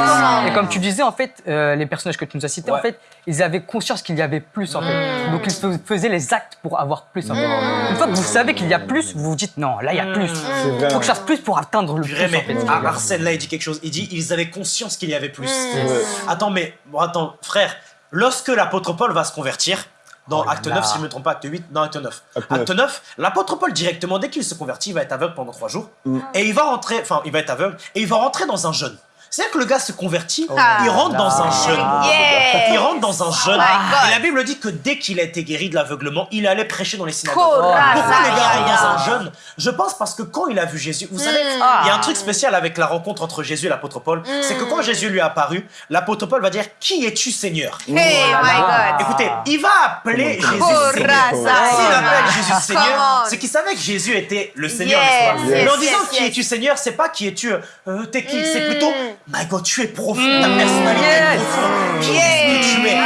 Et comme tu disais, en fait, euh, les personnages que tu nous as cités, Ouais. en fait, ils avaient conscience qu'il y avait plus, en fait. Donc, ils fais- faisaient les actes pour avoir plus, en fait. Une fois que vous savez qu'il y a plus, vous vous dites, non, là, il y a plus. Il faut que je fasse plus pour atteindre le plus, en fait. ah, Arsène, là, il dit quelque chose. Il dit ils avaient conscience qu'il y avait plus. Attends, mais bon, attends, frère, lorsque l'apôtre Paul va se convertir, dans Oh Acte là 9, là. si je ne me trompe pas, Acte 8, dans Acte 9. Acte Acte 9, l'apôtre Paul, directement, dès qu'il se convertit, il va être aveugle pendant trois jours. Et il va rentrer, enfin, il va être aveugle, et il va rentrer dans un jeûne. C'est-à-dire que le gars se convertit, Ah. il rentre dans un jeûne. Yeah. Il rentre dans un jeûne. my God. Et la Bible dit que dès qu'il a été guéri de l'aveuglement, il allait prêcher dans les synagogues. Cora, Pourquoi les gars rentrent dans un jeûne? Je pense parce que quand il a vu Jésus, vous savez, il Mm. y a un truc spécial avec la rencontre entre Jésus et l'apôtre Paul, c'est que quand Jésus lui est apparu, l'apôtre Paul va dire Qui es-tu Seigneur? Hey, my God. Écoutez, il va appeler Jésus Seigneur. S'il appelle Jésus Seigneur, on. c'est qu'il savait que Jésus était le Seigneur. Yes, yes, Mais en disant yes, Qui es-tu Seigneur, c'est pas qui es-tu, euh, t'es qui, c'est Mm. plutôt My God, tu es profond, ta personnalité est Yes. profonde. Qui Yes. est-ce que tu es?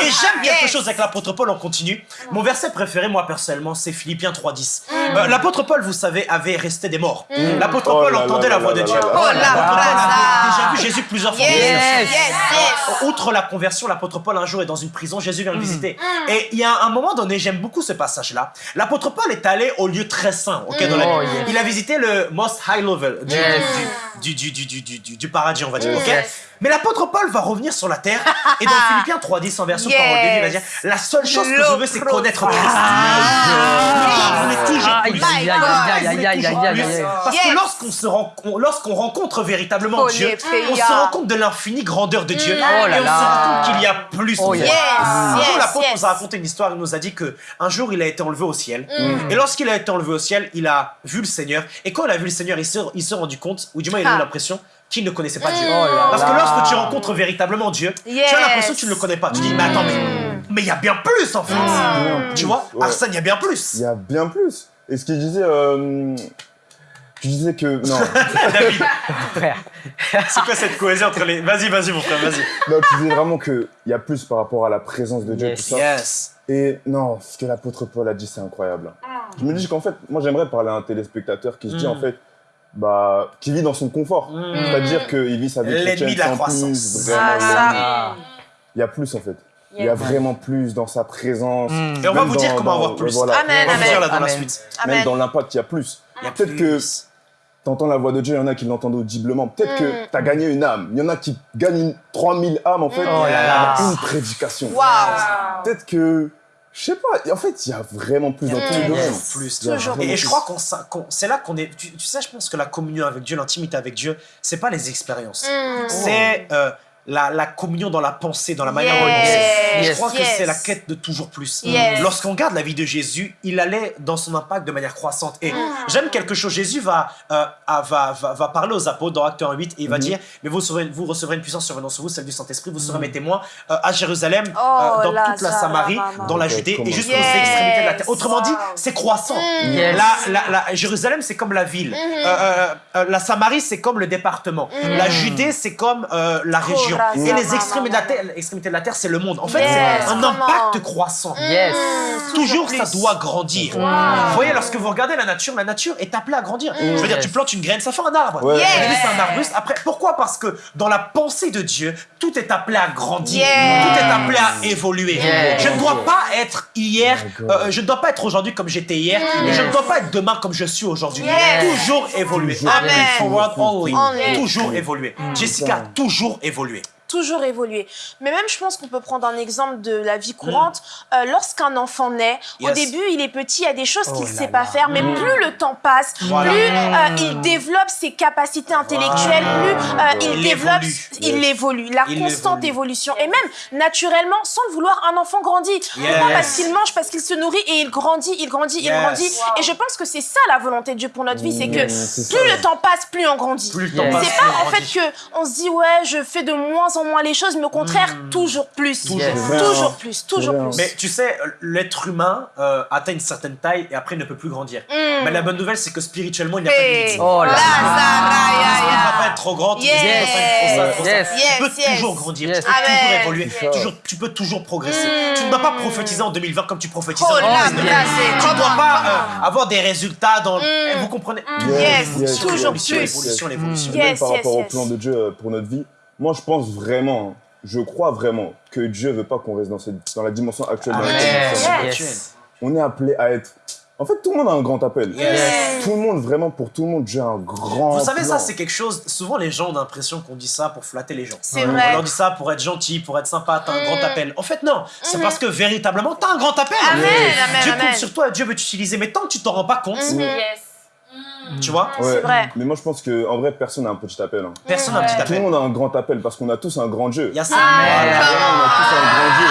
Et j'aime quelque chose avec l'apôtre Paul, on continue. Mon verset préféré, moi personnellement, c'est Philippiens 3.10. Euh, l'apôtre Paul, vous savez, avait resté des morts. L'apôtre Oh Paul entendait la voix de Dieu. Oh, Paul déjà vu Jésus plusieurs fois. Yes, Yes. yes, yes. Outre la conversion, l'apôtre Paul un jour est dans une prison, Jésus vient le visiter. Et il y a un moment donné, j'aime beaucoup ce passage-là. L'apôtre Paul est allé au lieu très saint, ok, dans la Oh. Il a visité le most high level du, Yes. du, du, du, du, du, du- du paradis, on va dire, ok. Mais l'apôtre Paul va revenir sur la terre et dans Philippiens 3.10 en version Yes. parole de Dieu, il va dire La seule chose que je veux, c'est connaître Christ. Ah. On est toujours Aïe, plus. aïe, aïe, aïe, aïe, aïe, aïe, aïe, aïe. Parce que lorsqu'on se lorsqu'on rencontre véritablement Oh, Dieu, on se rend compte de l'infinie grandeur de Dieu Oh là et on se rend compte qu'il y a plus. Oh. Un jour, Yes, l'apôtre yes. nous a raconté une histoire. Il nous a dit que un jour, il a été enlevé au ciel. Et lorsqu'il a été enlevé au ciel, il a vu le Seigneur. Et quand il a vu le Seigneur, il s'est rendu compte, ou du moins, il a eu Ah. l'impression qu'il ne connaissait pas Dieu. Oh là Parce que lorsque tu rencontres véritablement Dieu, tu Yes. as l'impression que tu ne le connais pas. Tu dis, mais attends, mais mais il y a bien plus en fait. Bien Tu vois, ouais. Arsène, il y a bien plus. Il y a bien plus. Et ce qu'il disait, euh, tu disais que non, David, Frère. c'est quoi cette cohésion entre les. Vas-y, vas-y, mon frère, vas-y. non, tu disais vraiment que il y a plus par rapport à la présence de Dieu Yes. tout ça. Yes. Et non, ce que l'apôtre Paul a dit, c'est incroyable. Je me dis qu'en fait, moi j'aimerais parler à un téléspectateur qui se dit Mm. en fait, bah, qui vit dans son confort. Mm. C'est-à-dire qu'il vit sa vie L'ennemi chrétienne de la sans croissance. plus, vraiment, Ah, il y a- ça. Ah. il y a plus en fait. Il y a vraiment plus dans sa présence. Mm. Et on va vous dire comment dans- avoir plus. voilà. Amen, On va vous dire là dans la Amen. suite. Même dans l'impact, il y a plus. Il y a Peut-être que t'entends la voix de Dieu, il y en a qui l'entendent audiblement. Peut-être Mm. que t'as gagné une âme. Il y en a qui gagnent une- 3000 âmes en fait. Mm. Oh là là. Une prédication. Waouh. Peut-être que, je sais pas, en fait, il y a vraiment plus dans tous les Mm. domaines. Plus. Il y a Toujours. Et, et je crois qu'on c'est là qu'on est. Tu, tu sais, je pense que la communion avec Dieu, l'intimité avec Dieu, c'est pas les expériences. Mm. C'est euh, la, la communion dans la pensée, dans la manière dont il Yes. pensait. Je Yes. crois que Yes. c'est la quête de toujours plus. Yes. Lorsqu'on regarde la vie de Jésus, il allait dans son impact de manière croissante. Et j'aime quelque chose. Jésus va, euh, ah, va, va, va parler aux apôtres dans Acte 1 8 et il va Mhm. dire Mais vous recevrez, vous recevrez une puissance survenant sur vous, celle du Saint-Esprit. Vous serez mes témoins euh, à Jérusalem, Oh euh, dans là, toute la Samarie, maman. dans la Judée et jusqu'aux Yes. extrémités de la terre. Autrement dit, c'est croissant. Yes. La, la, la- Jérusalem, c'est comme la ville. Euh, la Samarie, c'est comme le département. La Judée, c'est comme euh, la région. Et les extrémités de, la terre, l'extrémité de la terre, c'est le monde. En fait, Yes, c'est un impact croissant. Yes. Toujours, ça doit grandir. Vous voyez, lorsque vous regardez la nature, la nature est appelée à grandir. Je veux dire, Yes. tu plantes une graine, ça fait un arbre. Ouais. Yes. c'est un arbuste. Après, pourquoi? Parce que dans la pensée de Dieu, tout est appelé à grandir. Yes. Tout est appelé à évoluer. Yes. Je ne dois pas être hier, Oh euh, je ne dois pas être aujourd'hui comme j'étais hier, et je ne dois pas être demain comme je suis aujourd'hui. Yes. Toujours évoluer. Toujours Amen. Forward only. Only. Toujours évoluer. Jessica, toujours évoluer. Toujours évoluer. Mais même, je pense qu'on peut prendre un exemple de la vie courante. Euh, Lorsqu'un enfant naît, au début, il est petit, il y a des choses qu'il Oh ne là sait pas là. faire, mais plus le temps passe, Voilà. plus euh, il développe ses capacités intellectuelles, plus euh, il, Il développe, évolue. il évolue. La Il constante évolue. évolution. Et même, naturellement, sans le vouloir, un enfant grandit. Pourquoi Yes. Parce qu'il mange, parce qu'il se nourrit et il grandit, il grandit, il grandit. Et je pense que c'est ça la volonté de Dieu pour notre vie, c'est que plus ça. le temps passe, plus on grandit. C'est pas en fait que on se dit ouais je fais de moins en moins les choses, mais au contraire toujours plus, Toujours Yes. plus. toujours plus, toujours plus. Mais tu sais, l'être humain euh, atteint une certaine taille et après il ne peut plus grandir. Mm. Mais la bonne nouvelle, c'est que spirituellement, il n'y a pas de Hey. limite. Oh là Là, là. ça, Tu ne ra, vas pas être trop grand, tu ne Yes. Yes. Yes, Tu peux yes. toujours grandir, Yes. tu peux toujours évoluer, toujours, tu peux toujours progresser. Mm. Tu ne dois pas prophétiser en 2020 comme tu prophétisais Oh en là, 2019. là, c'est Tu ne dois pas euh, avoir des résultats dans... Mm. Eh, Vous comprenez? Yes, yes, toujours plus. l'évolution, l'évolution. Yes, par yes, rapport yes. au plan de Dieu euh, pour notre vie, moi je pense vraiment, je crois vraiment que Dieu veut pas qu'on reste dans, cette, dans la dimension actuelle dans nous sommes. Yes. On est appelé à être. En fait, tout le monde a un grand appel. Yes. Tout le monde, vraiment, pour tout le monde, Dieu a un grand Vous savez, ça, c'est quelque chose. Souvent, les gens ont l'impression qu'on dit ça pour flatter les gens. C'est On vrai. leur dit ça pour être gentil, pour être sympa, t'as un Mm. grand appel. En fait, non. C'est parce que véritablement, t'as un grand appel. Amen, amen, Dieu amen. compte sur toi, Dieu veut t'utiliser. Mais tant que tu t'en rends pas compte, Mhm. Yes. Tu vois Ouais. vrai. Mais moi, je pense que en vrai, personne n'a un petit appel. hein. Personne n'a un petit Tout le appel. monde a un grand appel parce qu'on a tous un grand Dieu. Il y a ça. Voilà, on a tous un grand Dieu.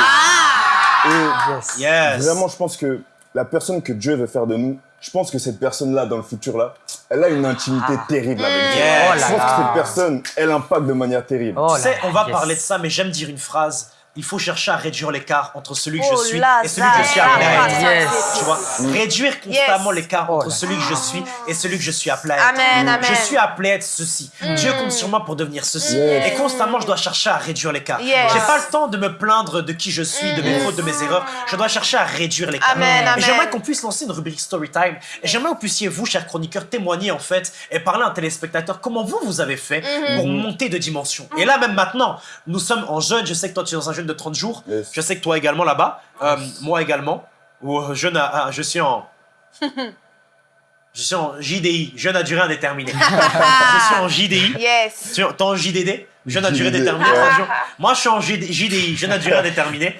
Yes. Et Yes. vraiment, je pense que la personne que Dieu veut faire de nous, je pense que cette personne-là, dans le futur, là, elle a une intimité terrible avec Dieu. Yes. Oh Je là pense que cette personne, elle impacte de manière terrible. Oh Tu sais, là, on va yes. parler de ça, mais j'aime dire une phrase. Il faut chercher à réduire l'écart entre celui que je Oh suis là, et celui que je suis appelé à être. Yes. Tu vois, réduire constamment l'écart Oh entre celui que je suis et celui que je suis appelé à être. Amen, amen. Je suis appelé à être ceci. Dieu compte sur moi pour devenir ceci. Yes. Et constamment, je dois chercher à réduire l'écart. Yes. J'ai pas le temps de me plaindre de qui je suis, de mes fautes, de mes erreurs. Je dois chercher à réduire l'écart. Amen, Et amen. j'aimerais qu'on puisse lancer une rubrique Storytime. Et j'aimerais que vous puissiez, vous, chers chroniqueurs, témoigner en fait et parler à un téléspectateur comment vous, vous avez fait Mhm. pour monter de dimension. Et là, même maintenant, nous sommes en jeûne. Je sais que toi, tu es dans un jeûne de 30 jours. Yes. Je sais que toi également là-bas. Euh, moi également. Ou euh, jeûne à- à- je suis en. Je suis en JDI, jeûne à durée indéterminée. je suis en JDI. Yes. Tu es en JDD, jeûne à durée déterminée. Ouais. 30 jours. Moi, je suis en JD JDI, jeûne à durée indéterminée.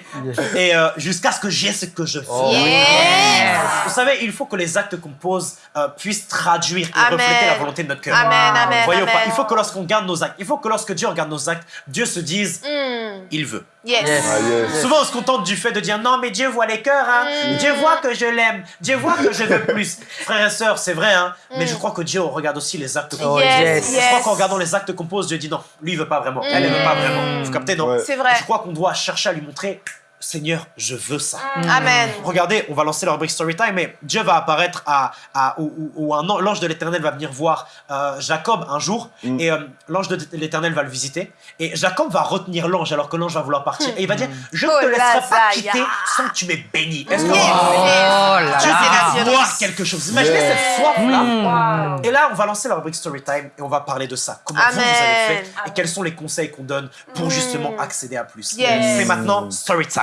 Et euh, jusqu'à ce que j'ai ce que je fais. Oh, Yes. Vous savez, il faut que les actes qu'on pose euh, puissent traduire et Amen. refléter la volonté de notre cœur. Amen, amen, Voyez ou amen. pas Il faut que lorsqu'on garde nos actes, il faut que lorsque Dieu regarde nos actes, Dieu se dise, Mm. il veut. Yes. Yes. Ah, yes. Souvent, on se contente du fait de dire non, mais Dieu voit les cœurs, hein. Mm. Dieu voit que je l'aime, Dieu voit que je veux plus. Frères et sœurs, c'est vrai, hein. Mais Mm. je crois que Dieu regarde aussi les actes qu'on Oh, pose. Yes, yes. Je crois qu'en regardant les actes qu'on pose, Dieu dit non, lui il veut pas vraiment, elle elle veut pas vraiment. Vous captez, non Ouais. C'est vrai. Je crois qu'on doit chercher à lui montrer, Seigneur, je veux ça. Amen. Regardez, on va lancer la rubrique Storytime, mais Dieu va apparaître à, à un an- l'ange de l'Éternel va venir voir euh, Jacob un jour, Mm. et euh, l'ange de l'Éternel va le visiter, et Jacob va retenir l'ange alors que l'ange va vouloir partir, et il va dire, je ne Oh te là, laisserai pas quitter sans que tu m'aies béni. Est-ce que Yes. Oh là là. veut voir quelque chose. Imaginez Yeah. cette soif-là. Wow. Et là, on va lancer la rubrique Storytime et on va parler de ça. Comment vous, vous Amen. avez fait et quels sont les conseils qu'on donne pour justement accéder à plus. Yes. C'est maintenant Storytime.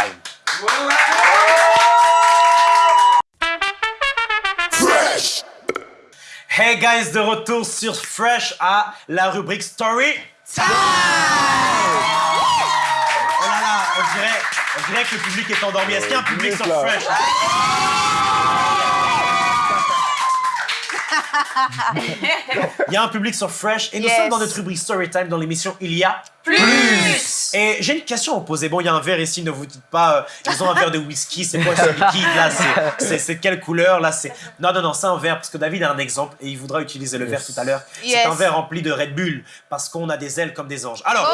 Hey guys, de retour sur Fresh à la rubrique Story. Time. Oh là là, on dirait, on dirait que le public est endormi. Est-ce qu'il y a un public sur. Fresh? Il y a un public sur Fresh et nous Yes. sommes dans notre rubrique Storytime dans l'émission Il y a Plus. et j'ai une question à vous poser. Bon, il y a un verre ici, ne vous dites pas, euh, ils ont un verre de whisky, c'est quoi ce liquide là C'est- quelle couleur là C'est Non, non, non, c'est un verre parce que David a un exemple et il voudra utiliser le verre tout à l'heure. Yes. C'est un verre rempli de Red Bull parce qu'on a des ailes comme des anges. Alors,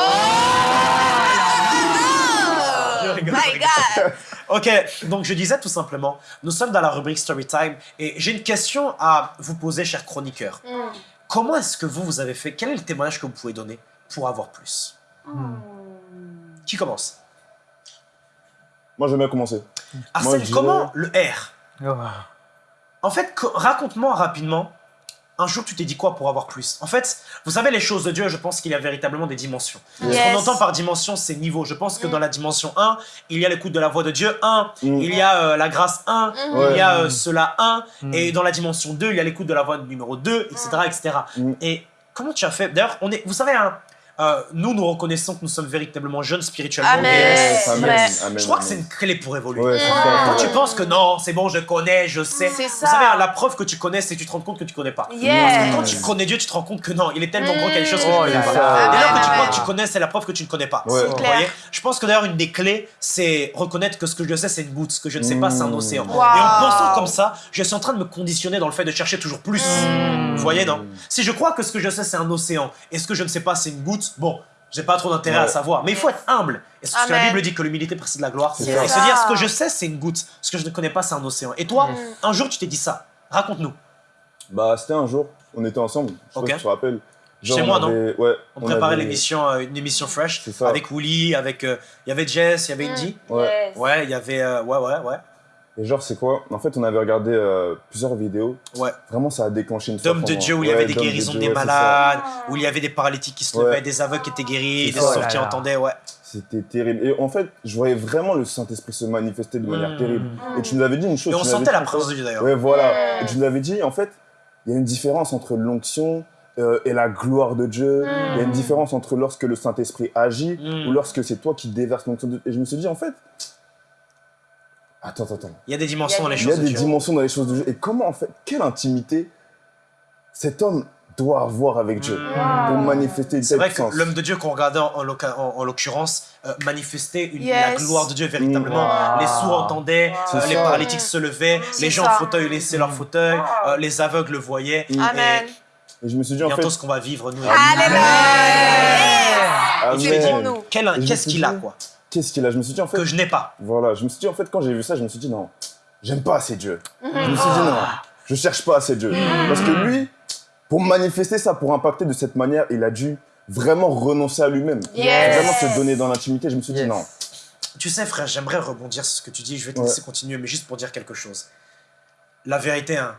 je rigole, je My rigole. God. Ok, donc je disais tout simplement, nous sommes dans la rubrique Storytime et j'ai une question à vous poser, cher chroniqueur. Comment est-ce que vous, vous avez fait Quel est le témoignage que vous pouvez donner pour avoir plus? Qui commence? Moi, j'aime bien commencer. Arsène, je dirais- comment le R? Oh. En fait, co- raconte-moi rapidement, un jour tu t'es dit quoi pour avoir plus? En fait, vous savez, les choses de Dieu, je pense qu'il y a véritablement des dimensions. Ce Yes. qu'on entend par dimension, c'est niveau. Je pense que dans la dimension 1, il y a l'écoute de la voix de Dieu 1, Mm. il y a euh, la grâce 1, Ouais. il y a euh, cela 1, Mm. et dans la dimension 2, il y a l'écoute de la voix numéro 2, etc. etc. Mm. Et comment tu as fait? D'ailleurs, on est, vous savez, hein, euh, nous, nous reconnaissons que nous sommes véritablement jeunes spirituellement. Amen. et- Yes, Amen. amen, amen, Je crois que c'est une clé pour évoluer. Ouais, c'est Ouais. ça. Quand tu penses que non, c'est bon, je connais, je sais. C'est Vous ça. savez, la preuve que tu connais, c'est que tu te rends compte que tu connais pas. Yes. Quand tu connais Dieu, tu te rends compte que non, il est tellement grand qu'il y a des choses que Oh tu connais pas. là. Et là que tu crois que tu connais, c'est la preuve que tu ne connais pas. Ouais. Clair. voyez? Je pense que d'ailleurs, une des clés, c'est reconnaître que ce que je sais, c'est une goutte. Ce que je ne sais pas, c'est un Mmh. océan. Wow. Et en pensant comme ça, je suis en train de me conditionner dans le fait de chercher toujours plus. Vous voyez, non? Si je crois que ce que je sais, c'est un océan, et ce que je ne sais pas, c'est une goutte, bon, j'ai pas trop d'intérêt à savoir. Mais il faut être humble. Et ce que la. Bible dit que l'humilité précède la gloire? C'est Et ça. se dire, ce que je sais, c'est une goutte. Ce que je ne connais pas, c'est un océan. Et toi, un jour, tu t'es dit ça. Raconte-nous. Bah, c'était un jour, on était ensemble. Je sais Ok. pas si tu te rappelles. Chez on moi, non avait- Ouais. On préparait avait- l'émission, euh, une émission fresh C'est ça. avec Willy, avec euh, il y avait Jess, il y avait Indy. Ouais. Yes. Ouais, il y avait euh, ouais ouais ouais Et genre, c'est quoi? En fait, on avait regardé euh, plusieurs vidéos. ouais. Vraiment, ça a déclenché une D'hommes soif de Dieu où il y Ouais, avait des de guérisons Dieu, des malades, où il y avait des paralytiques qui se Ouais. levaient, des aveugles qui étaient guéris, des ça. sourds qui là là. entendaient, ouais. C'était terrible. Et en fait, je voyais vraiment le Saint-Esprit se manifester de manière Mm. terrible. Et tu nous avais dit une chose. Et on sentait la présence de Dieu d'ailleurs. Ouais, voilà. Et tu nous avais dit, en fait, il y a une différence entre l'onction euh, et la gloire de Dieu. Il y a une différence entre lorsque le Saint-Esprit agit Mm. ou lorsque c'est toi qui déverses l'onction de Dieu. Et je me suis dit, en fait, attends, attends, attends. Il y a des dimensions dans les Il y a choses de des dimensions dans les choses de Dieu. Et comment, en fait, quelle intimité cet homme doit avoir avec Dieu pour manifester une C'est telle vrai que l'homme de Dieu qu'on regardait en, en en- en l'occurrence euh, manifestait une- Yes. la gloire de Dieu véritablement. Wow. Les sourds entendaient, C'est euh, les paralytiques se levaient, les gens ça. en fauteuil laissaient leur fauteuil, euh, les aveugles le voyaient. Mm. Amen. Et je me suis dit, en Bientôt fait, ce qu'on va vivre nous. Alléluia. Et tu dit, quel- qu'est-ce qu'il a quoi? Qu'est-ce qu'il a? Je me suis dit, en fait, Que je n'ai pas. voilà, je me suis dit, en fait, quand j'ai vu ça, je me suis dit, non, j'aime pas assez Dieu. Mhm. Je me suis dit, non, je cherche pas assez Dieu. Parce que lui, pour manifester ça, pour impacter de cette manière, il a dû vraiment renoncer à lui-même. Yes. Vraiment se donner dans l'intimité. Je me suis dit, Yes. non. Tu sais frère, j'aimerais rebondir sur ce que tu dis, je vais te Ouais. laisser continuer, mais juste pour dire quelque chose. La vérité, hein,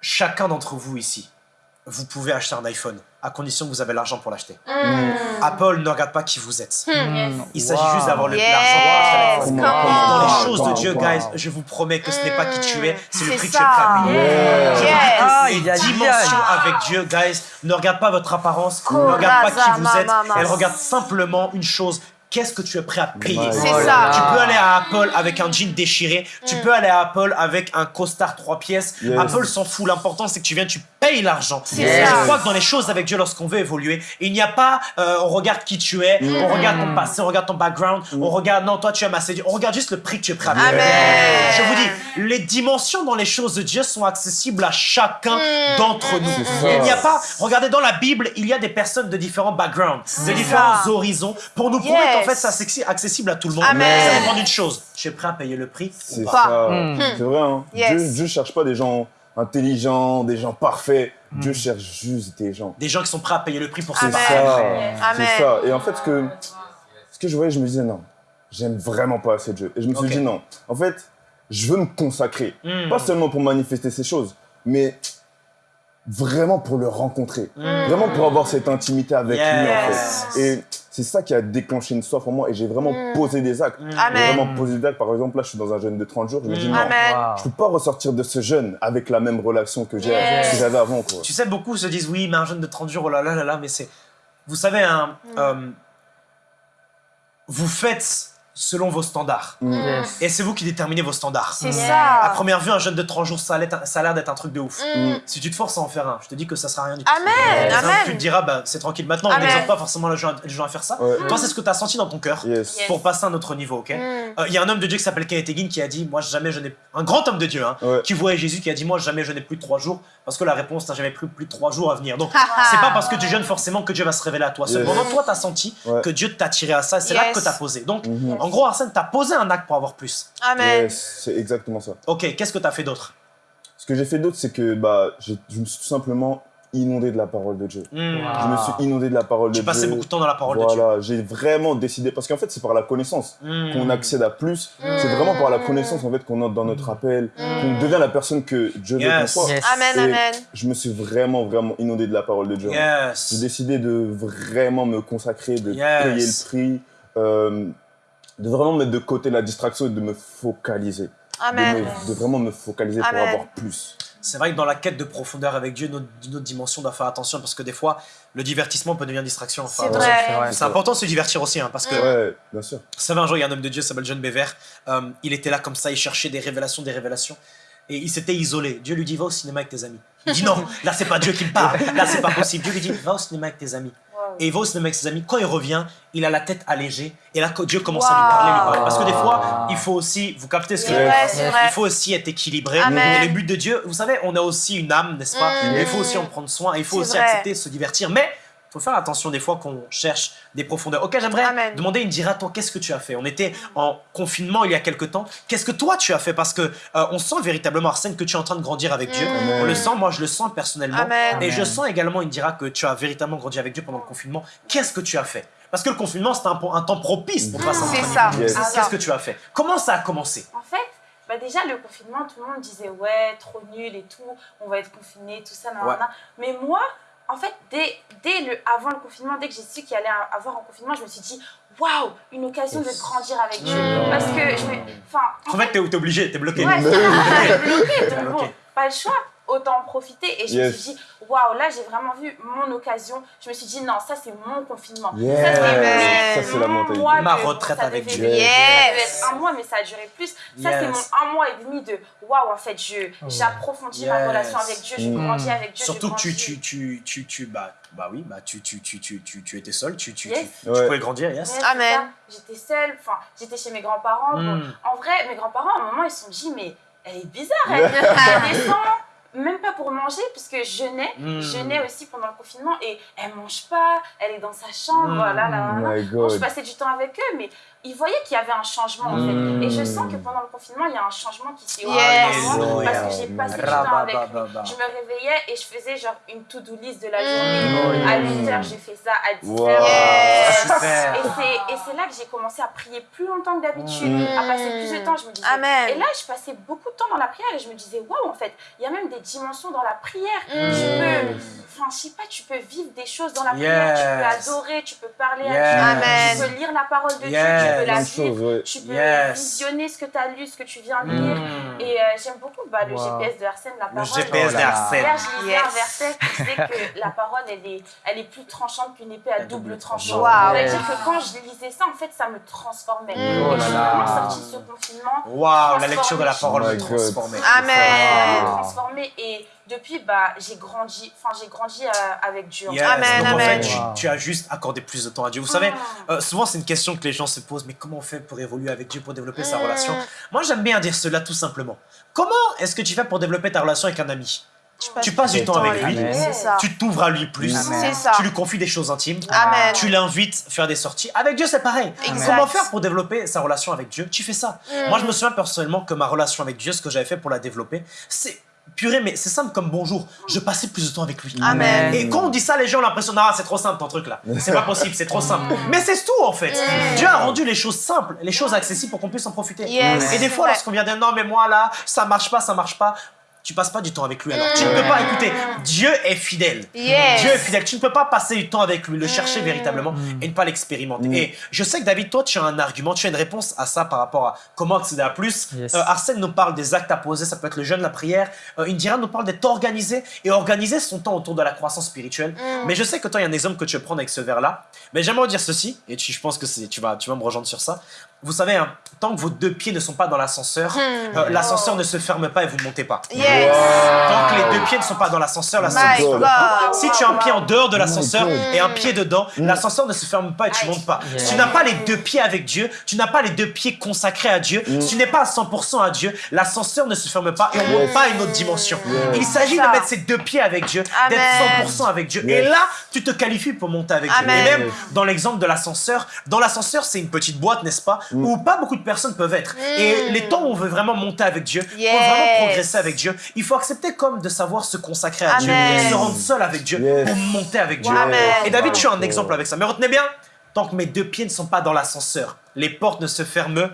chacun d'entre vous ici, vous pouvez acheter un iPhone, à condition que vous avez l'argent pour l'acheter. Apple ne regarde pas qui vous êtes. Il s'agit Wow. juste d'avoir le- Yes. l'argent pour acheter on. Dans les Wow, choses de Dieu, wow. guys, je vous promets que ce n'est pas qui tu es, c'est le prix que tu es prêt à ça. payer. Yeah. Je Yes. Ah, Les il y a dimensions avec Dieu, guys, ne regarde pas votre apparence, ne regarde pas qui vous êtes, elle regarde simplement une chose. Qu'est-ce que tu es prêt à payer C'est ça. Tu peux aller à Apple avec un jean déchiré, tu peux aller à Apple avec un costard trois pièces. Yes. Apple s'en fout, l'important c'est que tu viens, tu payes l'argent. Ça. Je crois que dans les choses avec Dieu, lorsqu'on veut évoluer, il n'y a pas euh, on regarde qui tu es, on regarde ton passé, on regarde ton background, on regarde non, toi tu aimes assez Dieu, on regarde juste le prix que tu es prêt à payer. Amen. Je vous dis, les dimensions dans les choses de Dieu sont accessibles à chacun d'entre nous. C'est ça. Il n'y a pas, regardez dans la Bible, il y a des personnes de différents backgrounds, de différents ça. horizons, pour nous prouver Yes. Fait c'est accessi- accessible à tout le monde. Amen. Ça dépend d'une chose, je suis prêt à payer le prix ou C'est pas. ça. Mm. C'est vrai, hein. Yes. Dieu, Dieu cherche pas des gens intelligents, des gens parfaits. Dieu cherche juste des gens. Des gens qui sont prêts à payer le prix pour C'est se Amen. ça. Amen. C'est ça. Et en fait, ce que, ce que je voyais, je me disais, non, j'aime vraiment pas assez Dieu. Et je me suis dit, non, en fait, je veux me consacrer. Mm. Pas seulement pour manifester ces choses, mais vraiment pour le rencontrer. Vraiment pour avoir cette intimité avec lui, en Yes. fait. Et c'est ça qui a déclenché une soif en moi. Et j'ai vraiment posé des actes. J'ai vraiment posé des actes. Par exemple, là, je suis dans un jeûne de 30 jours. Je me dis, non, Amen. Wow. je peux pas ressortir de ce jeûne avec la même relation que Yes. j'avais avant, quoi. Tu sais, beaucoup se disent oui, mais un jeûne de 30 jours, oh là là là là, mais c'est. Vous savez, hein, euh, vous faites selon vos standards. Yes. Et c'est vous qui déterminez vos standards. C'est À ça. première vue, un jeûne de 30 jours, ça a l'air d'être un truc de ouf. Mm. Si tu te forces à en faire un, je te dis que ça sera rien du tout. Amen. Tu te diras, bah, c'est tranquille. Maintenant, on n'exhorte pas forcément les gens, les gens à faire ça. Ouais. Toi, c'est ce que tu as senti dans ton cœur Yes. Pour passer à un autre niveau, ok? Mm. Euh, Il y a un homme de Dieu qui s'appelle Kenneth Hagin qui a dit Moi, jamais je n'ai. Un grand homme de Dieu, hein, Ouais. qui voyait Jésus, qui a dit Moi, jamais je n'ai plus de trois jours, parce que la réponse, t'as jamais plus, plus de trois jours à venir. Donc, c'est pas parce que tu jeûnes forcément que Dieu va se révéler à toi. Yes. Cependant, toi, t'as senti Ouais. que Dieu t'a tiré à ça, c'est Yes. l'acte que t'as posé. Donc, Mhm. en gros, Arsène, t'as posé un acte pour avoir plus. Amen. Yes, c'est exactement ça. Ok, qu'est-ce que t'as fait d'autre? Ce que j'ai fait d'autre, c'est que bah, j'ai- je me suis tout simplement inondé de la parole de Dieu. Hmm. Je me suis inondé de la parole de Tu Dieu. passais beaucoup de temps dans la parole de Dieu. Voilà, j'ai vraiment décidé, parce qu'en fait, c'est par la connaissance Hmm. qu'on accède à plus. C'est vraiment par la connaissance en fait qu'on entre dans notre appel, qu'on devient la personne que Dieu veut qu'on Yes. soit. Yes. Amen, amen. Je me suis vraiment, vraiment inondé de la parole de Dieu. J'ai décidé de vraiment me consacrer, de Yes. payer le prix, euh, de vraiment mettre de côté la distraction et de me focaliser. De, Amen. me- de vraiment me focaliser pour avoir plus. C'est vrai que dans la quête de profondeur avec Dieu, notre, notre dimension doit faire attention parce que des fois, le divertissement peut devenir distraction. Enfin, C'est vrai. C'est important de se divertir aussi, hein, parce que Ouais, bien sûr. Vous savez, un jour, il y a un homme de Dieu s'appelle John Bever. Euh, il était là comme ça, il cherchait des révélations, des révélations. Et il s'était isolé. Dieu lui dit, va au cinéma avec tes amis. Il dit, non, là, c'est pas Dieu qui me parle. Là, c'est pas possible. Dieu lui dit, va au cinéma avec tes amis. Wow. Et il va au cinéma avec ses amis. Quand il revient, il a la tête allégée. Et là, Dieu commence à lui parler, lui parler. Parce que des fois, il faut aussi, vous captez ce que je veux dire il faut aussi être équilibré. Amen. Et le but de Dieu, vous savez, on a aussi une âme, n'est-ce pas? Mm. Il faut aussi en prendre soin. Il faut aussi vrai. accepter de se divertir. Mais faut faire attention des fois qu'on cherche des profondeurs. Ok, j'aimerais Amen. demander une dira, toi, qu'est-ce que tu as fait? On était en confinement il y a quelque temps. Qu'est-ce que toi tu as fait? Parce que euh, on sent véritablement, Arsène, que tu es en train de grandir avec Dieu. Amen. On le sent, moi je le sens personnellement. Amen. Et je sens également, une dira, que tu as véritablement grandi avec Dieu pendant le confinement. Qu'est-ce que tu as fait? Parce que le confinement, c'était un, un temps propice pour passer en C'est ça. Yes. c'est Qu'est-ce que tu as fait? Comment ça a commencé? En fait, bah déjà, le confinement, tout le monde disait ouais, trop nul et tout, on va être confiné, tout ça, nan, Ouais. nan, nan. Mais moi, en fait, dès, dès le, avant le confinement, dès que j'ai su qu'il y allait avoir un confinement, je me suis dit waouh, une occasion de grandir avec Dieu. Mmh. Parce que je me. Enfin, En fait, t'es t'es obligé, t'es bloqué. Ouais, ça, bloqué, donc Bloqué. bon, pas le choix. Autant en profiter. Et je Yes. me suis dit, waouh, là, j'ai vraiment vu mon occasion. Je me suis dit, non, ça, c'est mon confinement. Yes. Ça, c'est mon mois Ma de- retraite ça avec Dieu. Yes. être un mois, mais ça a duré plus. Ça, c'est Yes. mon un mois et demi de waouh, en fait, je j'approfondis ma Yes. relation avec Dieu, je Mm. grandis avec Dieu. Surtout que tu, tu, tu, tu, tu, bah, bah oui, bah tu, tu, tu, tu, tu, tu étais seul, tu, tu, Yes. tu, tu Ouais. pouvais grandir, yes. Amen. J'étais seule, enfin, j'étais chez mes grands-parents. Bon, Mm. en vrai, mes grands-parents, à un moment, ils se sont dit, mais elle est bizarre, elle, elle descend, même pas pour manger, puisque je jeûnais, Mm. je jeûnais aussi pendant le confinement, et elle mange pas, elle est dans sa chambre, Mm. là, là, là, là. Bon, je passais du temps avec eux, mais ils voyaient qu'il y avait un changement, en Mm. fait. Et je sens que pendant le confinement, il y a un changement qui s'est Yes. opéré en moi, Alléluia. parce que j'ai passé du temps avec lui. Je me réveillais et je faisais genre une to-do list de la Mm. journée. À 8h, j'ai fait ça. À 10h, Wow. Yes. Et c'est, et c'est là que j'ai commencé à prier plus longtemps que d'habitude, Mm. à passer plus de temps. Je me disais, Amen. Et là, je passais beaucoup de temps dans la prière et je me disais, waouh, en fait, il y a même des dimensions dans la prière. Mm. Tu peux, enfin, je sais pas, tu peux vivre des choses dans la prière, tu peux adorer, tu peux parler Yes. à Dieu, tu peux lire la parole de Dieu, tu peux la de vivre, ouais. tu peux Yes. visionner ce que tu as lu, ce que tu viens de lire. Mm. Et euh, j'aime beaucoup bah, le Wow. GPS de Arsène, la Le parole. GPS Oh là là. d'Arsène. Hier, je lisais Yes. un verset qui disait que la parole, elle est, elle est plus tranchante qu'une épée à À double double tranchant. Wow. C'est-à-dire que quand je lisais ça, en fait, ça me transformait. Mm. Et Oh je là suis vraiment sortie de ce confinement. Waouh, la lecture de la parole Oh me God. transformait. Amen. transformée. Et depuis, bah, j'ai grandi, enfin, j'ai grandi euh, avec Dieu. Yes. Amen, Donc en amen. fait, tu, as juste accordé plus de temps à Dieu. Vous savez, Ah. euh, souvent c'est une question que les gens se posent, mais comment on fait pour évoluer avec Dieu, pour développer sa Mm. relation? Moi j'aime bien dire cela tout simplement. Comment est-ce que tu fais pour développer ta relation avec un ami? Tu passes du temps avec lui, tu t'ouvres à lui plus, ça. tu lui confies des choses intimes, Amen. tu l'invites à faire des sorties. Avec Dieu c'est pareil. Exact. Comment faire pour développer sa relation avec Dieu? Tu fais ça. Mm. Moi je me souviens personnellement que ma relation avec Dieu, ce que j'avais fait pour la développer, c'est purée, mais c'est simple comme bonjour. Je passais plus de temps avec lui. Amen. Et quand on dit ça, les gens ont l'impression, ah, c'est trop simple ton truc là. C'est pas possible, c'est trop simple. Mais c'est tout en fait. Mm. Dieu a rendu les choses simples, les choses accessibles pour qu'on puisse en profiter. Yes. Et des fois, lorsqu'on vient dire non, mais moi là, ça marche pas, ça marche pas. Tu passes pas du temps avec lui alors. Tu ne peux pas écouter. Dieu est fidèle. Yes. Dieu est fidèle. Tu ne peux pas passer du temps avec lui, le chercher Mm. véritablement et ne pas l'expérimenter. Mm. Et je sais que David, toi, tu as un argument, tu as une réponse à ça par rapport à comment accéder à plus. Yes. Euh, Arsène nous parle des actes à poser, ça peut être le jeûne, la prière. Euh, Indira nous parle d'être organisé et organiser son temps autour de la croissance spirituelle. Mm. Mais je sais que toi, il y a un exemple que tu veux prendre avec ce verre-là. Mais j'aimerais dire ceci, et tu- je pense que c'est- tu vas, tu vas me rejoindre sur ça. Vous savez, hein, tant que vos deux pieds ne sont pas dans l'ascenseur, Mm. euh, l'ascenseur ne se ferme pas et vous ne montez pas. Yes. Tant que les deux pieds ne sont pas dans l'ascenseur, l'ascenseur ne se ferme God. pas. Si tu as un pied en dehors de l'ascenseur God. et un pied dedans, l'ascenseur ne se ferme pas et tu Aïe. montes pas. Si tu n'as pas les deux pieds avec Dieu, tu n'as pas les deux pieds consacrés à Dieu, si tu n'es pas à 100% à Dieu, l'ascenseur ne se ferme pas et on ne monte pas à une autre dimension. Yes. Il s'agit de mettre ses deux pieds avec Dieu, d'être 100% avec Dieu. Et là, tu te qualifies pour monter avec Dieu. Et même dans l'exemple de l'ascenseur, dans l'ascenseur, c'est une petite boîte, n'est-ce pas, où pas beaucoup de personnes peuvent être. Et les temps où on veut vraiment monter avec Dieu, Yes. pour vraiment progresser avec Dieu, il faut accepter comme de savoir se consacrer à Dieu, se rendre seul avec Dieu Yes. pour monter avec Dieu. Amen. Et David, tu as un exemple avec ça. Mais retenez bien, tant que mes deux pieds ne sont pas dans l'ascenseur, les portes ne se ferment.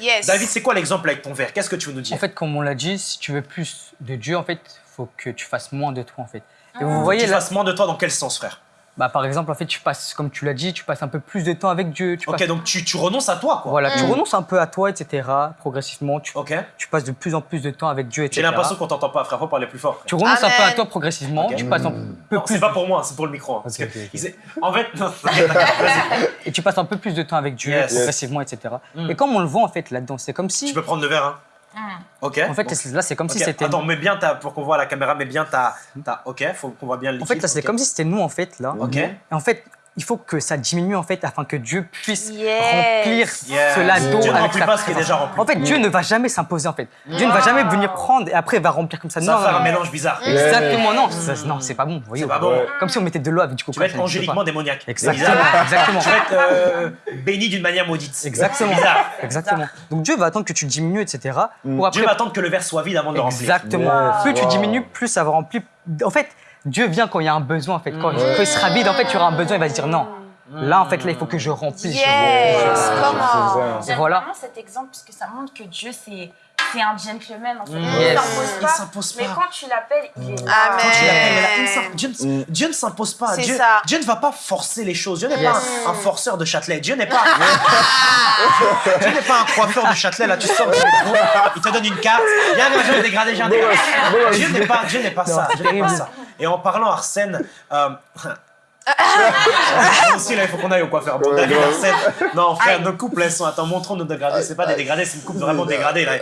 Yes. David, c'est quoi l'exemple avec ton verre? Qu'est-ce que tu veux nous dire? En fait, comme on l'a dit, si tu veux plus de Dieu, en fait, faut que tu fasses moins de toi, en fait. Et vous voyez tu là, fasses moins de toi dans quel sens, frère? Bah, par exemple, en fait, tu passes, comme tu l'as dit, tu passes un peu plus de temps avec Dieu. Tu Ok, passes- donc tu, tu renonces à toi, quoi. Voilà, tu Mm. renonces un peu à toi, etc. Progressivement, tu, Ok tu passes de plus en plus de temps avec Dieu, etc. J'ai l'impression qu'on t'entend pas, frère. Faut parler plus fort. frère. Tu renonces un peu à toi progressivement, tu passes un peu Non, plus c'est pas pour moi, c'est pour le micro. hein, parce que En fait, et tu passes un peu plus de temps avec Dieu, Yes. progressivement, etc. Mm. Et comme on le voit en fait là-dedans, c'est comme si, Tu peux prendre le verre, hein Ok. en fait, Bon. là, c'est comme si c'était. Attends, mets bien ta, pour qu'on voit à la caméra, mets bien ta, ta. Ok, faut qu'on voit bien le En liquide. fait, là, c'est comme si c'était nous en fait là. Ok. Et en fait, il faut que ça diminue en fait afin que Dieu puisse Yes. remplir Yes. cela d'eau Dieu avec sa pas ce qui est déjà rempli. En fait, Dieu ne va jamais s'imposer en fait. Dieu ne va jamais venir prendre et après il va remplir comme ça. Ça non, va faire non, un non. mélange bizarre. Exactement, non, ça- non, c'est pas bon. voyez, pas bon. Ouais. Comme si on mettait de l'eau avec du coca. Tu vas être angéliquement démoniaque. Exactement, exactement. Tu vas être euh, béni d'une manière maudite. Exactement. C'est bizarre. Exactement. Donc Dieu va attendre que tu diminues, etc. Pour après. Dieu va attendre que le verre soit vide avant de le remplir. Exactement. Plus tu diminues, plus ça va remplir. En fait, Dieu vient quand il y a un besoin. En fait, quand, quand il sera vide, en fait, tu auras un besoin. Il va se dire non. Là, en fait, là, il faut que je remplisse. Yes. J'aime Voilà. vraiment cet exemple parce que ça montre que Dieu, c'est c'est un gentleman en fait. Mm. Il Yes. s'impose Il pas. s'impose Mais quand tu l'appelles, il est là. Amen. Quand tu l'appelles, là, il s'im- Dieu, ne- s'impose pas. Dieu, ça. Dieu ne va pas forcer les choses. Dieu n'est Yes. pas un, un forceur de Châtelet. Dieu n'est pas. Dieu n'est pas un coiffeur de Châtelet. Là, tu sors du métro, il te donne une carte. Viens, viens, viens, dégradé, j'ai un dégradé. Dieu n'est pas, Dieu n'est pas ça. Dieu n'est pas ça. Et en parlant Arsène. Euh, aussi, là, il faut qu'on aille au coiffeur. Bon, Ouais. Non, frère, nos couples, elles sont. Attends, montrons nos dégradés. C'est pas des dégradés, c'est une coupe vraiment dégradée. Là.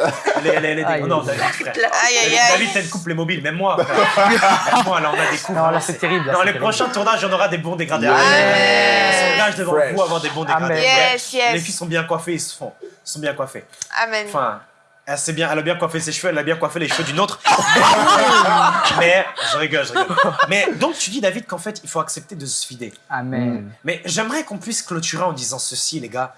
Les, les, les, Aïe. non, David, frère. Aïe, aïe, David, aïe. David, t'as une couple mobile, même moi. frère. Même moi, là, on a des couples. Non, là, c'est terrible. là, Dans les terrible. prochains tournages, on aura des bons dégradés. Amen. On s'engage devant Fresh. vous à avoir des bons dégradés. Yes, yes. Les filles sont bien coiffées, ils se font. Ils sont bien coiffées. Amen. Enfin, elle, sait bien, elle a bien coiffé ses cheveux, elle a bien coiffé les cheveux d'une autre. Mais, je rigole, je rigole. Mais donc, tu dis, David, qu'en fait, il faut accepter de se fider. Amen. Mais j'aimerais qu'on puisse clôturer en disant ceci, les gars.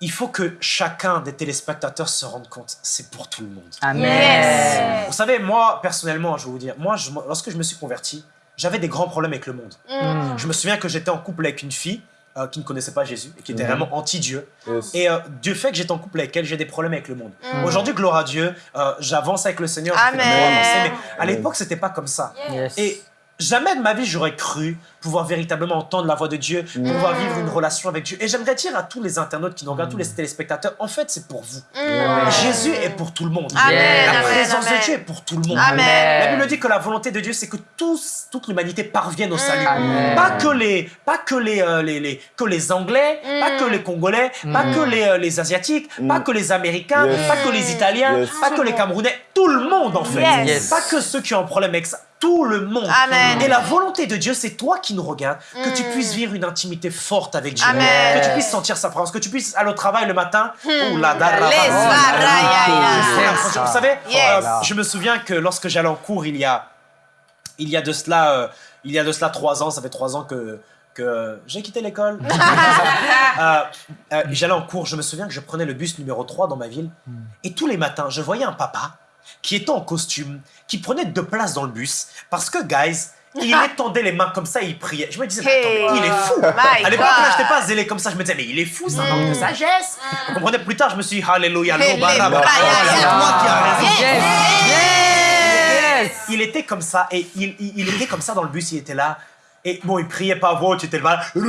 Il faut que chacun des téléspectateurs se rende compte, c'est pour tout le monde. Amen. Vous savez, moi, personnellement, je vais vous dire, moi, je- lorsque je me suis converti, j'avais des grands problèmes avec le monde. Mm. Je me souviens que j'étais en couple avec une fille euh, qui ne connaissait pas Jésus et qui était Mhm. vraiment anti-Dieu. Yes. Et euh, Dieu fait que j'étais en couple avec elle, j'ai des problèmes avec le monde. Mm. Aujourd'hui, gloire à Dieu, euh, j'avance avec le Seigneur, je fais des Amen. mais à l'époque, c'était pas comme ça. Yes. Et jamais de ma vie, j'aurais cru pouvoir véritablement entendre la voix de Dieu, Mm. pouvoir vivre une relation avec Dieu. Et j'aimerais dire à tous les internautes qui nous regardent, tous Mm. les téléspectateurs, en fait, c'est pour vous. Mm. Jésus est pour tout le monde. Amen, La présence amen. de Dieu est pour tout le monde. Amen. La Bible dit que la volonté de Dieu, c'est que tous, toute l'humanité parvienne au salut. Pas que les, pas que les, euh, les, les- que les Anglais, Mm. pas que les Congolais, pas que les, euh, les Asiatiques, Mm. pas que les Américains, Yes. pas que les Italiens, Yes. pas que les Camerounais, tout le monde en fait. Yes. Pas que ceux qui ont un problème avec ça, tout le monde. Amen. Et la volonté de Dieu, c'est toi qui nous regardes, que tu puisses vivre une intimité forte avec Dieu, Amen. que tu puisses sentir sa présence, que tu puisses aller au travail le matin. Vous savez, Yes. euh, je me souviens que lorsque j'allais en cours, il y a, il y a de cela, euh, il y a de cela trois ans, ça fait trois ans que que j'ai quitté l'école. Euh, euh, J'allais en cours, je me souviens que je prenais le bus numéro 3 dans ma ville, et tous les matins, je voyais un papa qui était en costume, qui prenait deux places dans le bus, parce que, guys, il étendait les mains comme ça et il priait. Je me disais, mais Hey. attends, mais il est fou. My À l'époque, God. j'étais pas zélé comme ça. Je me disais, mais il est fou, c'est un manque de sagesse. Vous comprenez Plus tard, je me suis dit, Alléluia, c'est toi qui as raison. Yes. Yes. Il était comme ça, et il, il, il était comme ça dans le bus, il était là. Et bon, il priait pas à voix il était là. Non,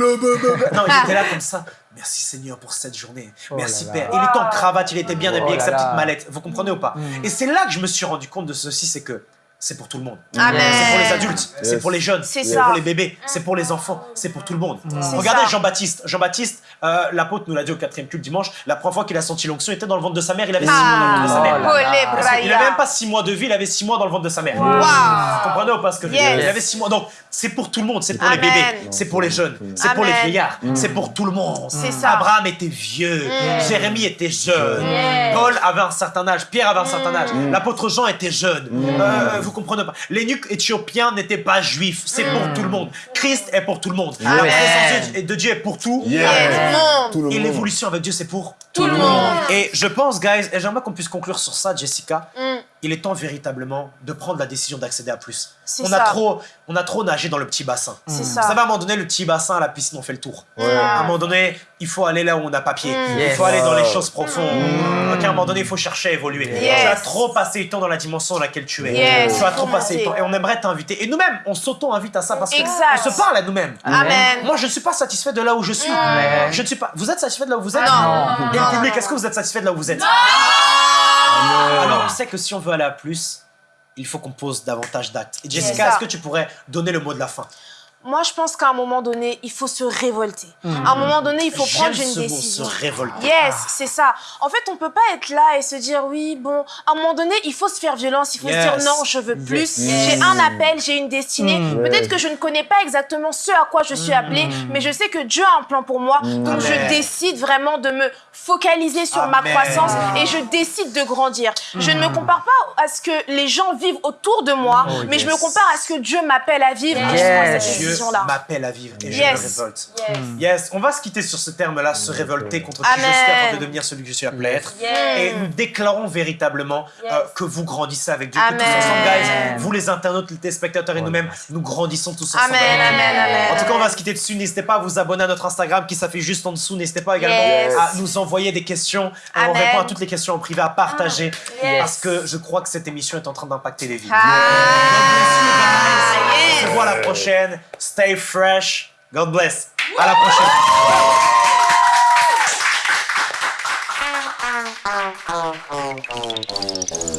il était là comme ça. Merci Seigneur pour cette journée. Oh Merci là Père. là. Il était en cravate, il était bien Oh habillé avec sa petite là. mallette. Vous comprenez ou pas Mm. Et c'est là que je me suis rendu compte de ceci, c'est que c'est pour tout le monde. C'est pour les adultes, c'est pour les jeunes, C'est pour les bébés, c'est pour les enfants, c'est pour tout le monde. Regardez. Jean-Baptiste. Jean-Baptiste, euh, l'apôtre nous l'a dit au quatrième culte dimanche, la première fois qu'il a senti l'onction, il était dans le ventre de sa mère, il avait six mois dans le ventre de sa Ah, mère. Oh là là. Olé, Parce qu'il Braya. avait même pas six mois de vie, il avait six mois dans le ventre de sa mère. Vous comprenez ou pas ce que je veux dire. Il avait six mois. Donc, c'est pour tout le monde. C'est pour les bébés. C'est pour les jeunes. C'est pour les vieillards. C'est pour tout le monde. C'est ça. Abraham était vieux. Jérémie était jeune. Paul avait un certain âge. Pierre avait un certain âge. L'apôtre Jean était jeune. Euh, vous comprenez pas? L'énuque éthiopien n'était pas juif. C'est pour tout le monde. Christ est pour tout le monde. La présence de- Dieu est pour tout. Et l'évolution avec Dieu, c'est pour Tout le monde. Et je pense, guys, et j'aimerais qu'on puisse conclure sur ça, Jessica. Mm. Il est temps véritablement de prendre la décision d'accéder à plus. On a trop, on a trop nagé dans le petit bassin. Vous ça. savez, à un moment donné, le petit bassin, à la piscine, on fait le tour. Ouais. À un moment donné, il faut aller là où on a pas pied. Mm. Il faut aller dans les choses profondes. Ok, à un moment donné, il faut chercher à évoluer. Yes. Tu as trop passé du temps dans la dimension dans laquelle tu es. Yes. Tu as trop passé du temps. Et on aimerait t'inviter. Et nous-mêmes, on s'auto-invite à ça parce qu'on se parle à nous-mêmes. Amen. Moi, je ne suis pas satisfait de là où je suis. Amen. Je ne suis pas. Vous êtes satisfait de là où vous êtes Non. Et le Non, public, non, est-ce que vous êtes satisfait de là où vous êtes Amen. Alors, on sait que si on veut aller à plus, il faut qu'on pose davantage d'actes. Et Jessica, est-ce que tu pourrais donner le mot de la fin? Moi, je pense qu'à un moment donné, il faut se révolter. À un moment donné, il faut prendre une ce mot, décision. se révolter. Yes, c'est ça. En fait, on peut pas être là et se dire oui, bon, à un moment donné, il faut se faire violence, il faut Yes. se dire non, je veux plus. J'ai un appel, j'ai une destinée. Mm. Peut-être que je ne connais pas exactement ce à quoi je suis appelée, mais je sais que Dieu a un plan pour moi. Donc je décide vraiment de me focaliser sur ma croissance et je décide de grandir. Je ne me compare pas à ce que les gens vivent autour de moi, Oh, mais je me compare à ce que Dieu m'appelle à vivre. Et je Yes. que c'est Dieu m'appelle à vivre et je Yes. me révolte. Yes. Yes, on va se quitter sur ce terme-là, se révolter contre qui je Amen. suis afin de devenir celui que je suis appelé à être. Yes. Et nous déclarons véritablement Yes. euh, que vous grandissez avec Dieu, que tous ensemble, guys, vous les internautes, les téléspectateurs et nous-mêmes, nous grandissons tous ensemble. Amen. En tout cas, on va se quitter dessus. N'hésitez pas à vous abonner à notre Instagram qui s'affiche juste en dessous. N'hésitez pas également Yes. à nous envoyer des questions. Euh, On Amen. répond à toutes les questions en privé, à partager. Yes. Parce que je crois que cette émission est en train d'impacter les vies. Ah, On se yes. voit à la prochaine. Stay fresh. God bless. À la prochaine.